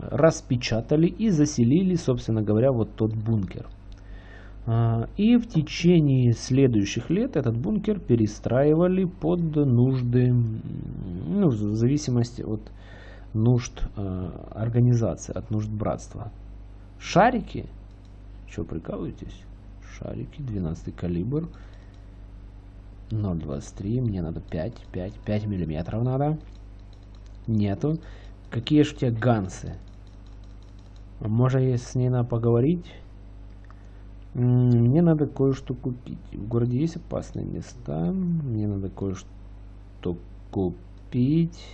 распечатали и заселили, собственно говоря, вот тот бункер. А, и в течение следующих лет этот бункер перестраивали под нужды, ну, в зависимости от нужд э, организации, от нужд братства. Шарики? Что, прикалываетесь? Шарики, 12 калибр. 0,23, мне надо 5, 5, 5 миллиметров надо. Нету. Какие же у тебя гансы? Может, с ней надо поговорить? Мне надо кое-что купить. В городе есть опасные места. Мне надо кое-что купить.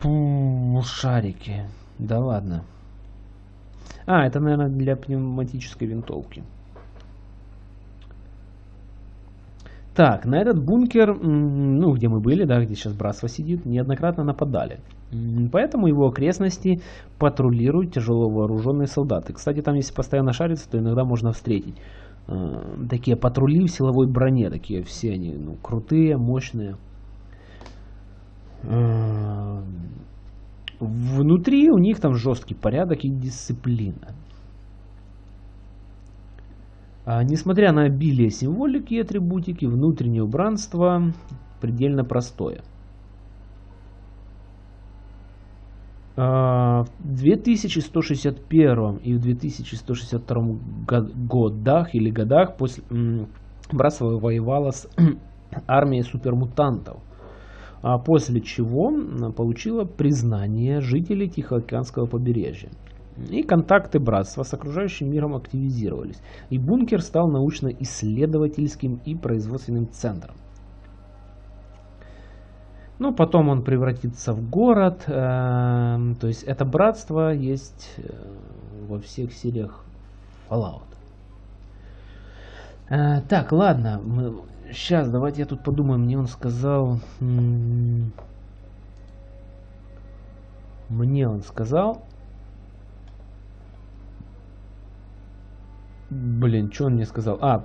Пу, шарики. Да ладно. А, это, наверное, для пневматической винтовки. Так, на этот бункер, ну, где мы были, да, где сейчас братство сидит, неоднократно нападали. Поэтому его окрестности патрулируют тяжело вооруженные солдаты. Кстати, там если постоянно шариться, то иногда можно встретить э, такие патрули в силовой броне. Такие все они ну, крутые, мощные. Э, внутри у них там жесткий порядок и дисциплина. А, несмотря на обилие символики и атрибутики, внутреннее убранство предельно простое. А, в 2161 и в 2162 годах или годах после братство воевало с армией супермутантов, а после чего получило признание жителей Тихоокеанского побережья. И контакты братства с окружающим миром активизировались, и бункер стал научно-исследовательским и производственным центром. Ну, потом он превратится в город, э, то есть это братство есть э, во всех сериях Fallout. Э, так, ладно, мы, сейчас давайте я тут подумаю, мне он сказал... Мне он сказал, Блин, что он мне сказал? А,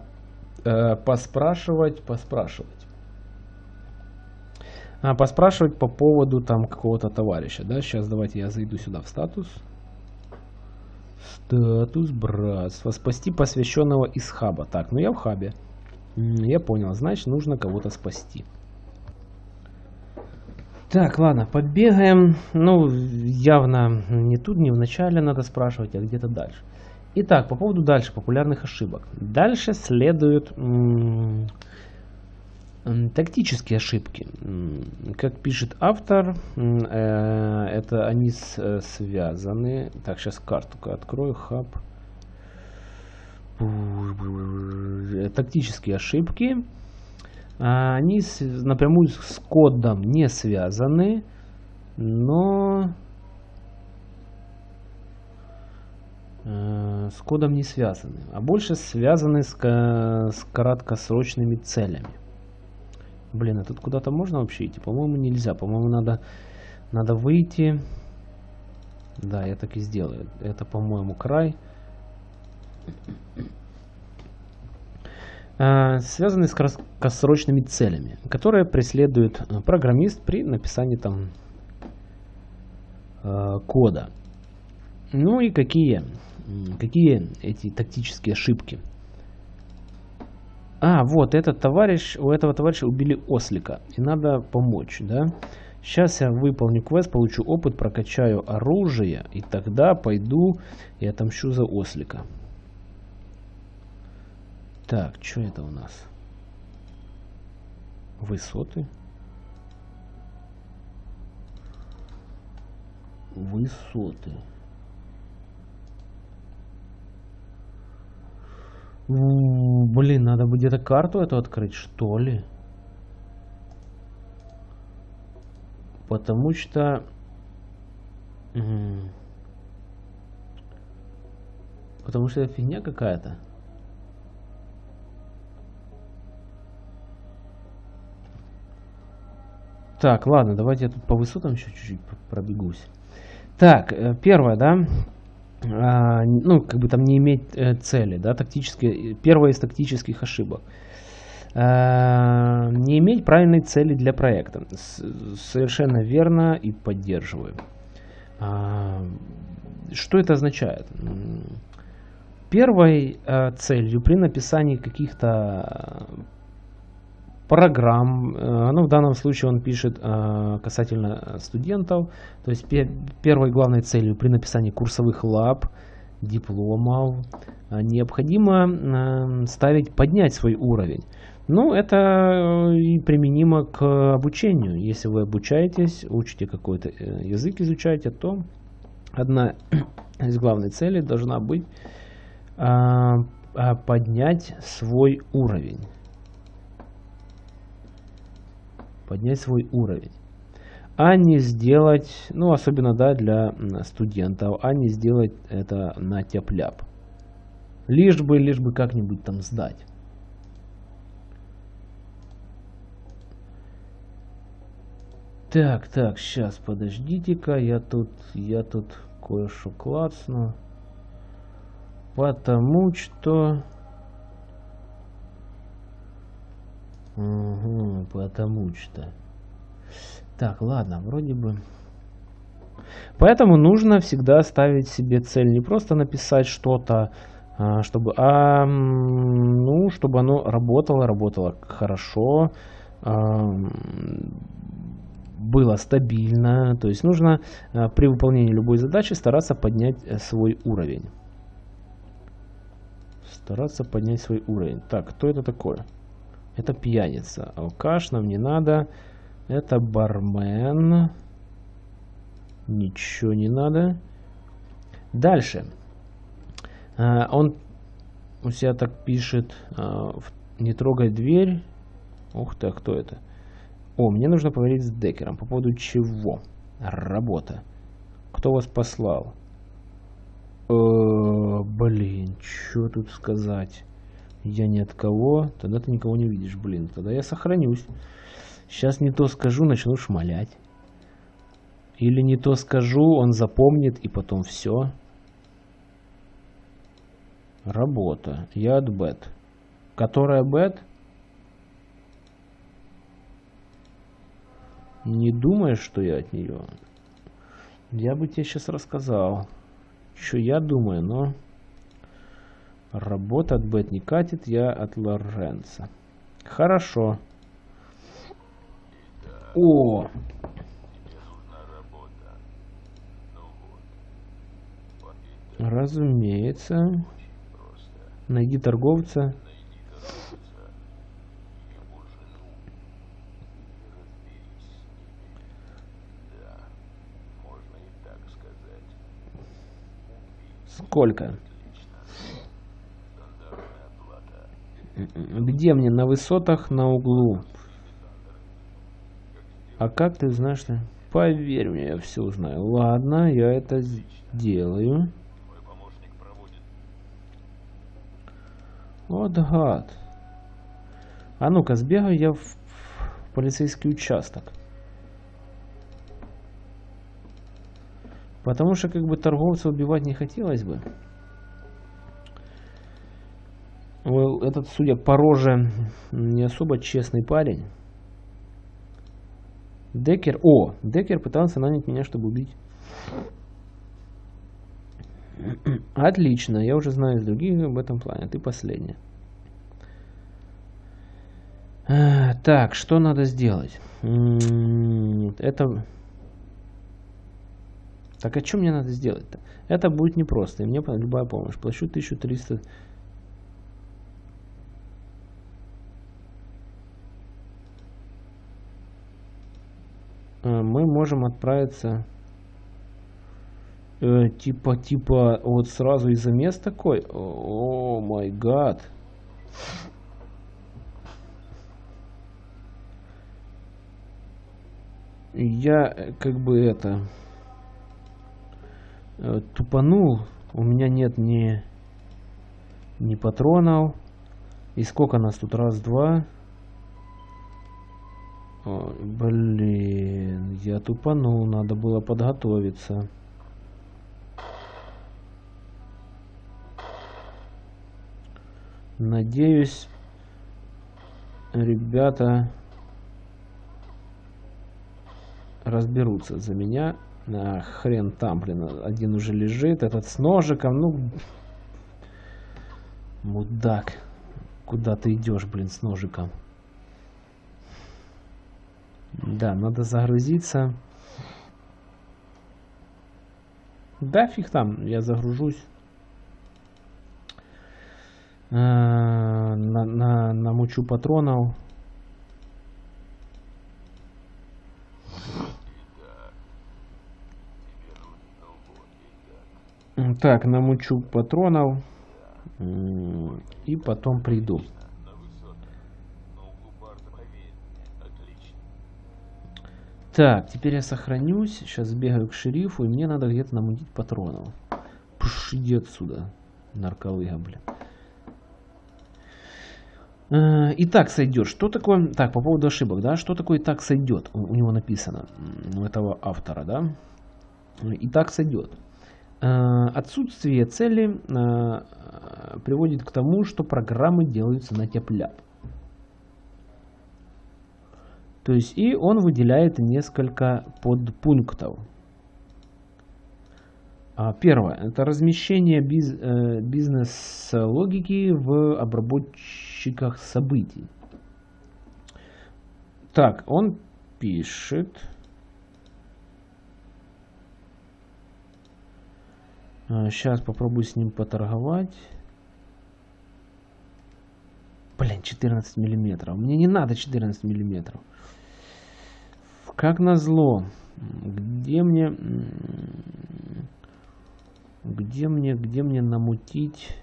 э, поспрашивать, поспрашивать. А, поспрашивать по поводу там какого-то товарища, да? Сейчас давайте я зайду сюда в статус. Статус братства. Спасти посвященного из хаба. Так, ну я в хабе. Я понял, значит нужно кого-то спасти. Так, ладно, побегаем. Ну, явно не тут, не в начале надо спрашивать, а где-то дальше. Итак, по поводу дальше популярных ошибок. Дальше следуют тактические ошибки. Как пишет автор, э, это они э, связаны. Так, сейчас карту открою. Хаб. Тактические ошибки. А, они напрямую с кодом не связаны, но Э, с кодом не связаны, а больше связаны с, с краткосрочными целями. Блин, а тут куда-то можно вообще идти? По-моему, нельзя. По-моему, надо, надо выйти. Да, я так и сделаю. Это, по-моему, край. Э, связаны с краткосрочными целями, которые преследует э, программист при написании там кода. Ну и какие? Какие эти тактические ошибки? А, вот этот товарищ, у этого товарища убили ослика. И надо помочь, да? Сейчас я выполню квест, получу опыт, прокачаю оружие, и тогда пойду и отомщу за ослика. Так, что это у нас? Высоты? Высоты. Блин, надо бы где-то карту эту открыть, что ли? Потому что... Потому что это фигня какая-то. Так, ладно, давайте я тут по высотам еще чуть-чуть пробегусь. Так, э, первое, да, ну, как бы там не иметь э, цели, да, тактически, первая из тактических ошибок. А, не иметь правильной цели для проекта. Совершенно верно и поддерживаю. А, что это означает? Первой э, целью при написании каких-то программ. Э, ну, в данном случае он пишет э, касательно студентов. То есть первой главной целью при написании курсовых лаб, дипломов э, необходимо ставить поднять свой уровень. Ну, это и применимо к обучению. Если вы обучаетесь, учите какой-то язык, изучаете, то одна из главных целей должна быть поднять свой уровень. Поднять свой уровень, а не сделать, ну особенно да, для студентов, а не сделать это на тяп-ляп. Лишь бы, лишь бы как-нибудь там сдать. Так, так, сейчас, подождите-ка, я тут, я тут кое-что клацну. Потому что... Угу, потому что. Так, ладно, вроде бы. Поэтому нужно всегда ставить себе цель. Не просто написать что-то, а, чтобы, а, ну, чтобы оно работало, работало хорошо, а, было стабильно. То есть нужно а, при выполнении любой задачи стараться поднять э, свой уровень. Стараться поднять свой уровень. Так, кто это такое? Это пьяница. Алкаш нам не надо. Это бармен. Ничего не надо. Дальше. А, он у себя так пишет. А, не трогай дверь. Ух ты, а кто это? О, мне нужно поговорить с Декером. По поводу чего? Работа. Кто вас послал? Э, блин, что тут сказать? Я ни от кого, тогда ты никого не видишь, блин, тогда я сохранюсь. Сейчас не то скажу, начну шмалять. Или не то скажу, он запомнит и потом все. Работа. Я от бет. Которая бет? Не думаешь, что я от нее? Я бы тебе сейчас рассказал, что я думаю, но... Работа от Бет не катит, я от Лоренца. Хорошо. О! Разумеется. Найди торговца. Сколько? Где мне? На высотах, на углу. А как ты знаешь, что... Поверь мне, я все узнаю. Ладно, я это сделаю. Вот гад. А ну-ка, сбегаю я в полицейский участок. Потому что как бы торговца убивать не хотелось бы. Этот, судя по роже, не особо честный парень. Декер... О, Декер пытался нанять меня, чтобы убить. Отлично, я уже знаю из других об этом плане. Ты последняя. Э, так, что надо сделать? Это... Так, а что мне надо сделать-то? Это будет непросто, и мне любая помощь. Плачу 1300... мы можем отправиться э, типа типа вот сразу из-за мест такой. О май гад. Я э, как бы это э, тупанул. У меня нет ни ни патронов. И сколько нас тут? Раз два Ой, блин, я тупанул, надо было подготовиться. Надеюсь, ребята разберутся за меня. А, хрен там, блин, один уже лежит, этот с ножиком, ну... Мудак, куда ты идешь, блин, с ножиком? Да, надо загрузиться. Да, фиг там, я загружусь. А, на, на, намучу патронов. Так, намучу патронов. И потом приду. Так, теперь я сохранюсь. Сейчас бегаю к шерифу, и мне надо где-то намутить патронов. Пш, иди отсюда, нарколыга, блин. Э, и так сойдет. Что такое... Так, по поводу ошибок, да? Что такое так сойдет? У, у него написано, у этого автора, да? И так сойдет. Э, отсутствие цели э, приводит к тому, что программы делаются на тепляп. То есть и он выделяет несколько подпунктов. А, первое. Это размещение биз, э, бизнес-логики в обработчиках событий. Так, он пишет. Сейчас а, попробую с ним поторговать. Блин, 14 миллиметров. Мне не надо 14 миллиметров. Как назло. Где мне... Где мне, где мне намутить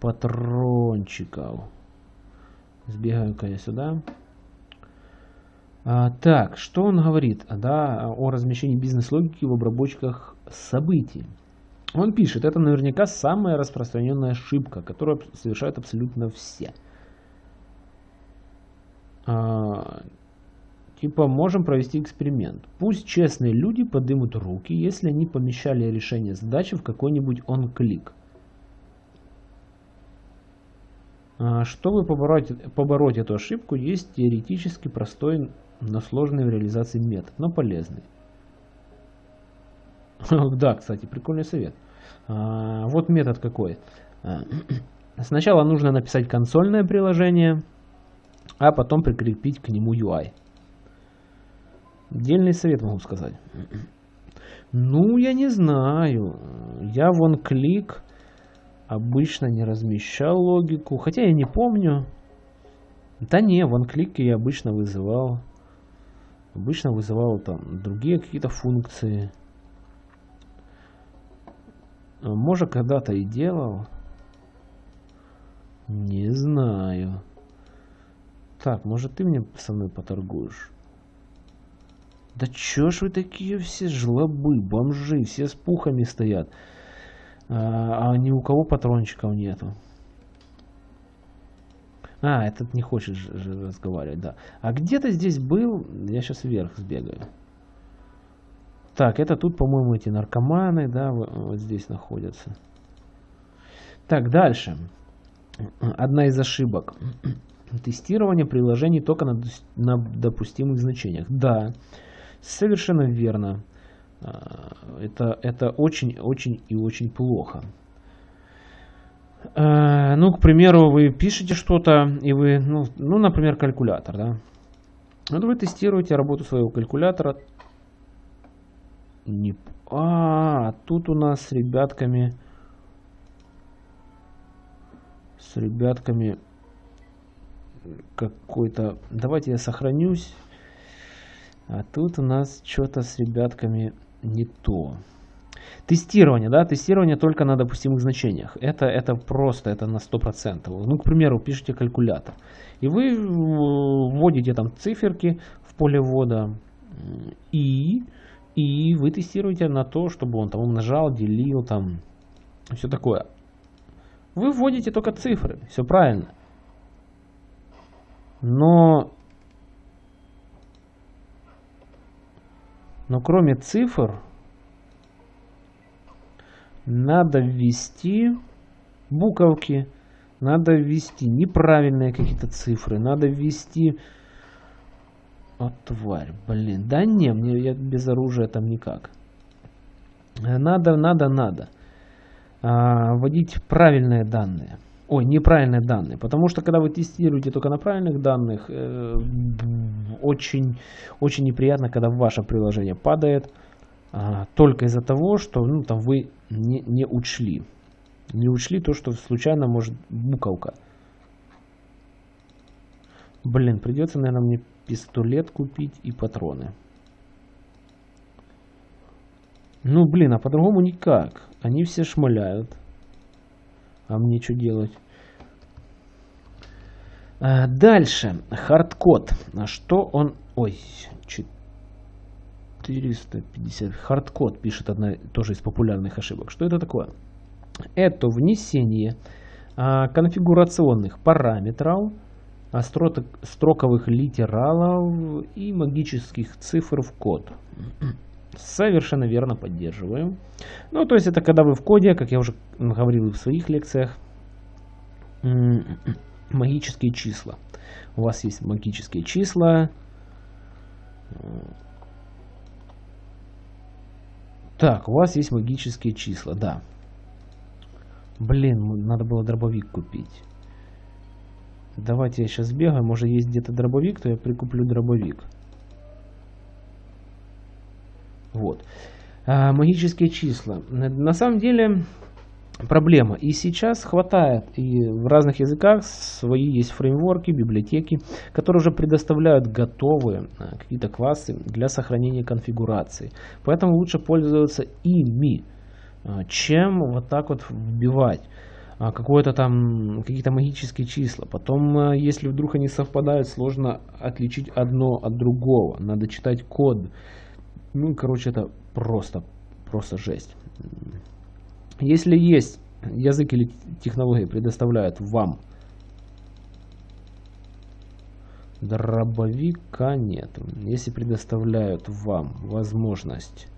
патрончиков? Сбегаю-ка я сюда. А, так, что он говорит да, о размещении бизнес-логики в обработчиках событий? Он пишет, это наверняка самая распространенная ошибка, которую совершают абсолютно все. А, Типа, можем провести эксперимент. Пусть честные люди подымут руки, если они помещали решение задачи в какой-нибудь он-клик. А, чтобы побороть, побороть эту ошибку, есть теоретически простой, но сложный в реализации метод, но полезный. Да, кстати, прикольный совет. А, вот метод какой. А, сначала нужно написать консольное приложение, а потом прикрепить к нему UI. Дельный совет могу сказать. Ну, я не знаю. Я вон клик обычно не размещал логику. Хотя я не помню. Да не, вон клики я обычно вызывал. Обычно вызывал там другие какие-то функции. Может, когда-то и делал. Не знаю. Так, может, ты мне со мной поторгуешь? Да чё ж вы такие все жлобы, бомжи, все с пухами стоят. А, а ни у кого патрончиков нету. А, этот не хочет же разговаривать, да. А где-то здесь был, я сейчас вверх сбегаю. Так, это тут, по-моему, эти наркоманы, да, вот здесь находятся. Так, дальше. Одна из ошибок. Тестирование приложений только на, на допустимых значениях. Да. Совершенно верно. А, это, это очень, очень и очень плохо. Э, ну, к примеру, вы пишете что-то, и вы, ну, ну, например, калькулятор, да. Вот вы тестируете работу своего калькулятора. Не... А, тут у нас с ребятками... С ребятками какой-то... Давайте я сохранюсь. А тут у нас что-то с ребятками не то. Тестирование, да, тестирование только на допустимых значениях. Это, это просто, это на 100%. Ну, к примеру, пишите калькулятор. И вы вводите там циферки в поле ввода. И, и вы тестируете на то, чтобы он там умножал, делил, там, все такое. Вы вводите только цифры, все правильно. Но, но кроме цифр, надо ввести буковки, надо ввести неправильные какие-то цифры, надо ввести... О, тварь, блин. Да не, мне я без оружия там никак. Надо, надо, надо. А, вводить правильные данные. Ой, неправильные данные. Потому что когда вы тестируете только на правильных данных, э, очень, очень неприятно, когда ваше приложение падает а, только из-за того, что ну, там вы не, не учли. Не учли то, что случайно может буковка. Блин, придется, наверное, мне пистолет купить и патроны. Ну, блин, а по-другому никак. Они все шмаляют. А мне что делать? А, дальше. Хардкод. Что он... Ой, 450. Хардкод пишет одна тоже из популярных ошибок. Что это такое? Это внесение а, конфигурационных параметров, а, строк, строковых литералов и магических цифр в код. Совершенно верно поддерживаем. Ну, то есть это когда вы в коде, как я уже говорил в своих лекциях, магические числа. У вас есть магические числа, так, у вас есть магические числа, да. Блин, надо было дробовик купить. Давайте я сейчас бегаю. Может есть где-то дробовик, то я прикуплю дробовик. Вот. А, магические числа. На самом деле проблема. И сейчас хватает, и в разных языках свои есть фреймворки, библиотеки, которые уже предоставляют готовые а, какие-то классы для сохранения конфигурации. Поэтому лучше пользоваться ими, а, чем вот так вот вбивать какое-то там какие-то магические числа. Потом, если вдруг они совпадают, сложно отличить одно от другого. Надо читать код. Ну, короче, это просто, просто жесть. Если есть язык или технологии предоставляют вам дробовика нет. Если предоставляют вам возможность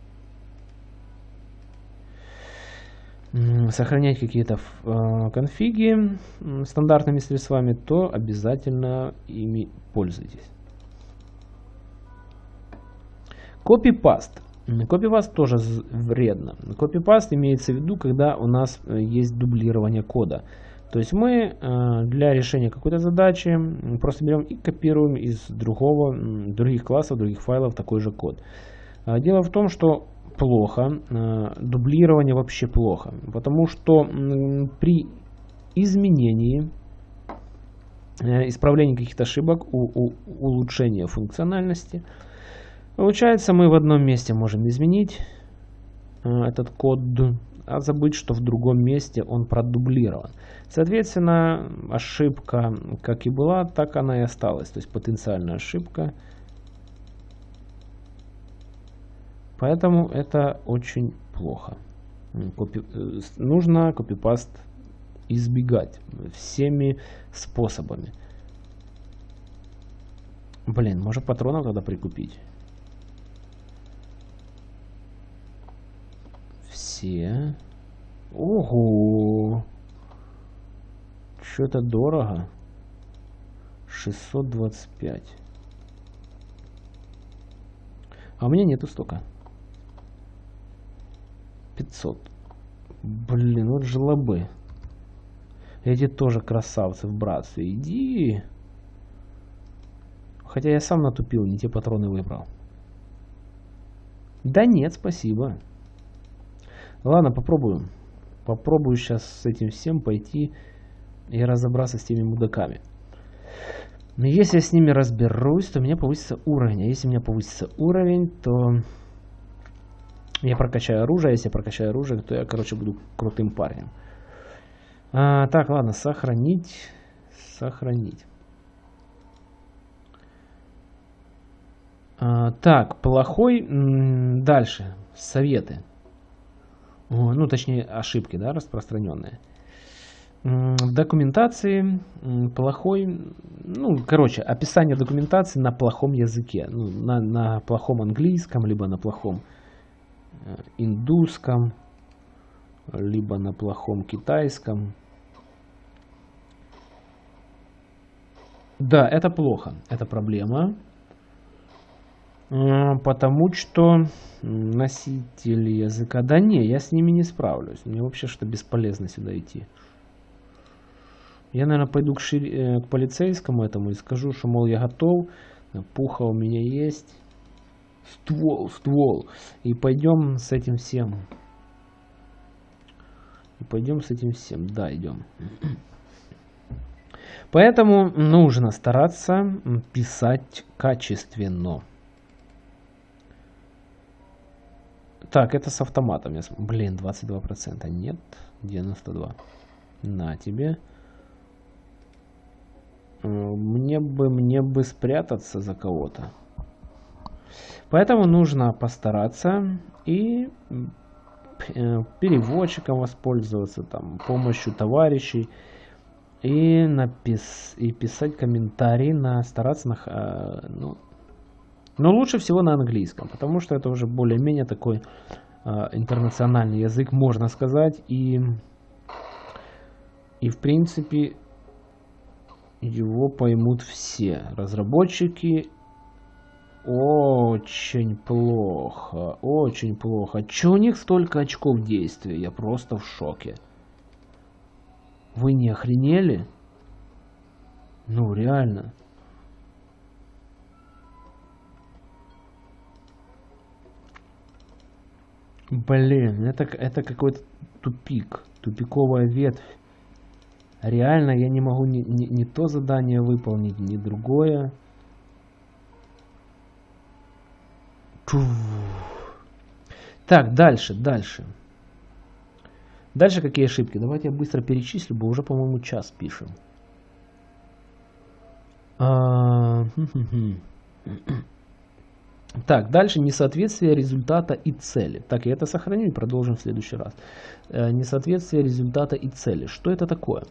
сохранять какие-то э, конфиги стандартными средствами, то обязательно ими пользуйтесь. Копипаст. Копипаст тоже вредно. Копипаст имеется в виду, когда у нас э, есть дублирование кода. То есть мы э, для решения какой-то задачи просто берем и копируем из другого, других классов, других файлов такой же код. А дело в том, что плохо, э, дублирование вообще плохо, потому что при изменении, исправлении каких-то ошибок, у, у, улучшения функциональности – Получается, мы в одном месте можем изменить э, этот код, а забыть, что в другом месте он продублирован. Соответственно, ошибка как и была, так она и осталась. То есть потенциальная ошибка. Поэтому это очень плохо. Копи... Э, нужно копипаст избегать всеми способами. Блин, может патронов тогда прикупить? Все. Ого! Что-то дорого. 625. А у меня нету столько. 500. Блин, вот жлобы. Эти тоже красавцы в братстве. Иди. Хотя я сам натупил, не те патроны выбрал. Да нет, спасибо. Ладно, попробуем. Попробую сейчас с этим всем пойти и разобраться с теми мудаками. Но если я с ними разберусь, то у меня повысится уровень. А если у меня повысится уровень, то я прокачаю оружие. А если я прокачаю оружие, то я, короче, буду крутым парнем. А, так, ладно, сохранить. Сохранить. А, так, плохой. Дальше. Советы. Ну, точнее, ошибки, да, распространенные. В документации плохой, ну, короче, описание документации на плохом языке, ну, на, на плохом английском, либо на плохом э, индусском, либо на плохом китайском. Да, это плохо, это проблема, потому что носитель языка, да не, я с ними не справлюсь, мне вообще что бесполезно сюда идти. Я, наверное, пойду к, шир... Э, к полицейскому этому и скажу, что, мол, я готов, пуха у меня есть, ствол, ствол. И пойдем с этим всем. И пойдем с этим всем. Да, идем. Поэтому нужно стараться писать качественно. Так, это с автоматом. Блин, 22%. Нет, 92%. На тебе. Э, мне бы, мне бы спрятаться за кого-то. Поэтому нужно постараться и э, переводчиком воспользоваться, там, помощью товарищей и, напис и писать комментарии, на, стараться на, э, ну, но лучше всего на английском, потому что это уже более-менее такой э, интернациональный язык, можно сказать, и, и в принципе его поймут все. Разработчики очень плохо, очень плохо. Че у них столько очков действия? Я просто в шоке. Вы не охренели? Ну, реально. Блин, это, это какой-то тупик. Тупиковая ветвь. Реально я не могу ни, ни, ни то задание выполнить, ни другое. Так, дальше, дальше. Дальше какие ошибки? Давайте я быстро перечислю, бо уже, по-моему, час пишем. А, так, дальше несоответствие результата и цели. Так, я это сохраню и продолжим в следующий раз. Э, несоответствие результата и цели. Что это такое?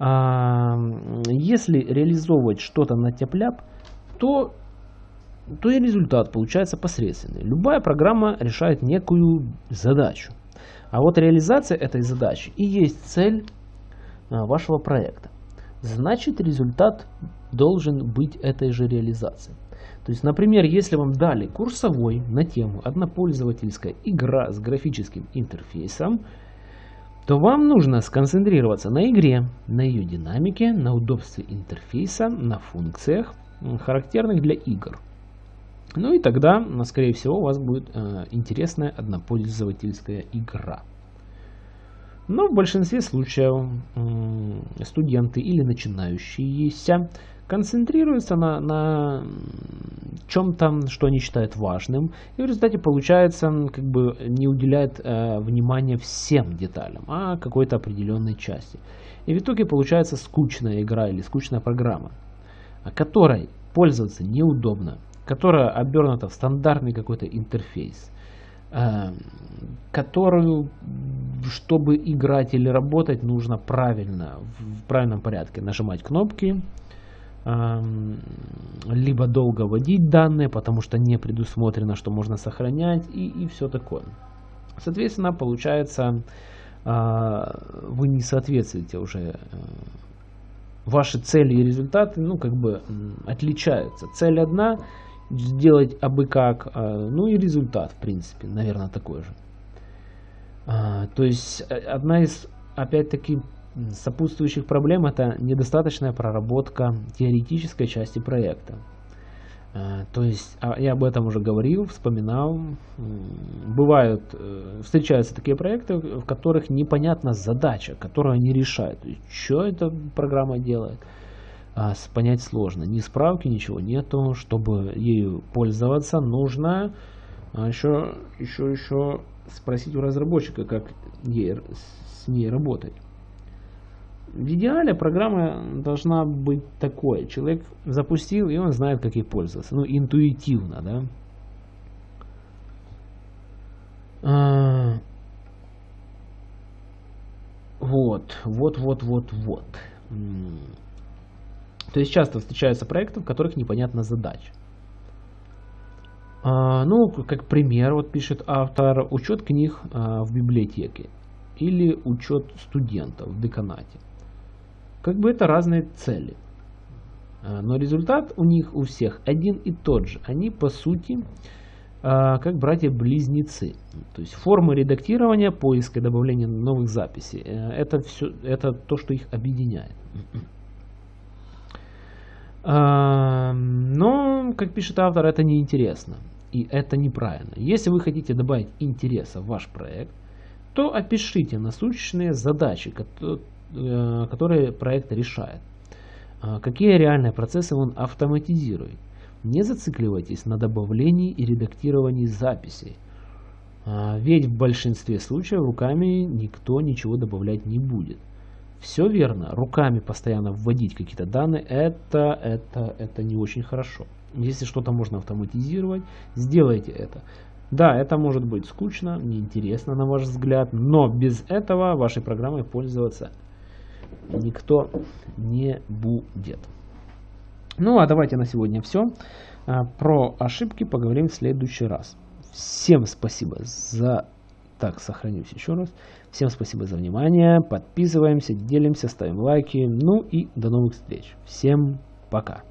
если реализовывать что-то на тяп-ляп, то, то и результат получается посредственный. Любая программа решает некую задачу. А вот реализация этой задачи и есть цель а, вашего проекта. Значит, результат должен быть этой же реализацией. То есть, например, если вам дали курсовой на тему однопользовательская игра с графическим интерфейсом, то вам нужно сконцентрироваться на игре, на ее динамике, на удобстве интерфейса, на функциях, характерных для игр. Ну и тогда, скорее всего, у вас будет э, интересная однопользовательская игра. Но в большинстве случаев э, студенты или начинающиеся концентрируются на, на чем-то, что они считают важным, и в результате получается, как бы не уделяет э, внимания всем деталям, а какой-то определенной части. И в итоге получается скучная игра или скучная программа, которой пользоваться неудобно, которая обернута в стандартный какой-то интерфейс, э, которую, чтобы играть или работать, нужно правильно, в правильном порядке нажимать кнопки, либо долго вводить данные, потому что не предусмотрено, что можно сохранять и, и все такое. Соответственно, получается, а, вы не соответствуете уже э, ваши цели и результаты, ну, как бы отличаются. Цель одна, сделать абы как, а, ну и результат, в принципе, наверное, такой же. А, то есть, э, одна из, опять-таки, сопутствующих проблем это недостаточная проработка теоретической части проекта. Э, то есть, а, я об этом уже говорил, вспоминал. Бывают, э, встречаются такие проекты, в которых непонятна задача, которую они решают. Что эта программа делает? А, понять сложно. Ни справки, ничего нету. Чтобы ею пользоваться, нужно еще, еще, еще спросить у разработчика, как ей, с ней работать. В идеале программа должна быть такой. Человек запустил, и он знает, как ей пользоваться. Ну, интуитивно, да. А, вот, вот, вот, вот, вот. То есть часто встречаются проекты, в которых непонятна задача. А, ну, как пример, вот пишет автор, учет книг а, в библиотеке или учет студентов в деканате. Как бы это разные цели. А, но результат у них у всех один и тот же. Они по сути как братья-близнецы. То есть формы редактирования, поиска и добавления новых записей. Э, это, все, это то, что их объединяет. Но, как пишет автор, это неинтересно. И это неправильно. Если вы хотите добавить интереса в ваш проект, то опишите насущные задачи, которые проект решает. А, какие реальные процессы он автоматизирует. Не зацикливайтесь на добавлении и редактировании записей. А, ведь в большинстве случаев руками никто ничего добавлять не будет. Все верно, руками постоянно вводить какие-то данные, это, это, это не очень хорошо. Если что-то можно автоматизировать, сделайте это. Да, это может быть скучно, неинтересно на ваш взгляд, но без этого вашей программой пользоваться никто не будет. Ну а давайте на сегодня все. А, про ошибки поговорим в следующий раз. Всем спасибо за... Так, сохранюсь еще раз. Всем спасибо за внимание. Подписываемся, делимся, ставим лайки. Ну и до новых встреч. Всем пока.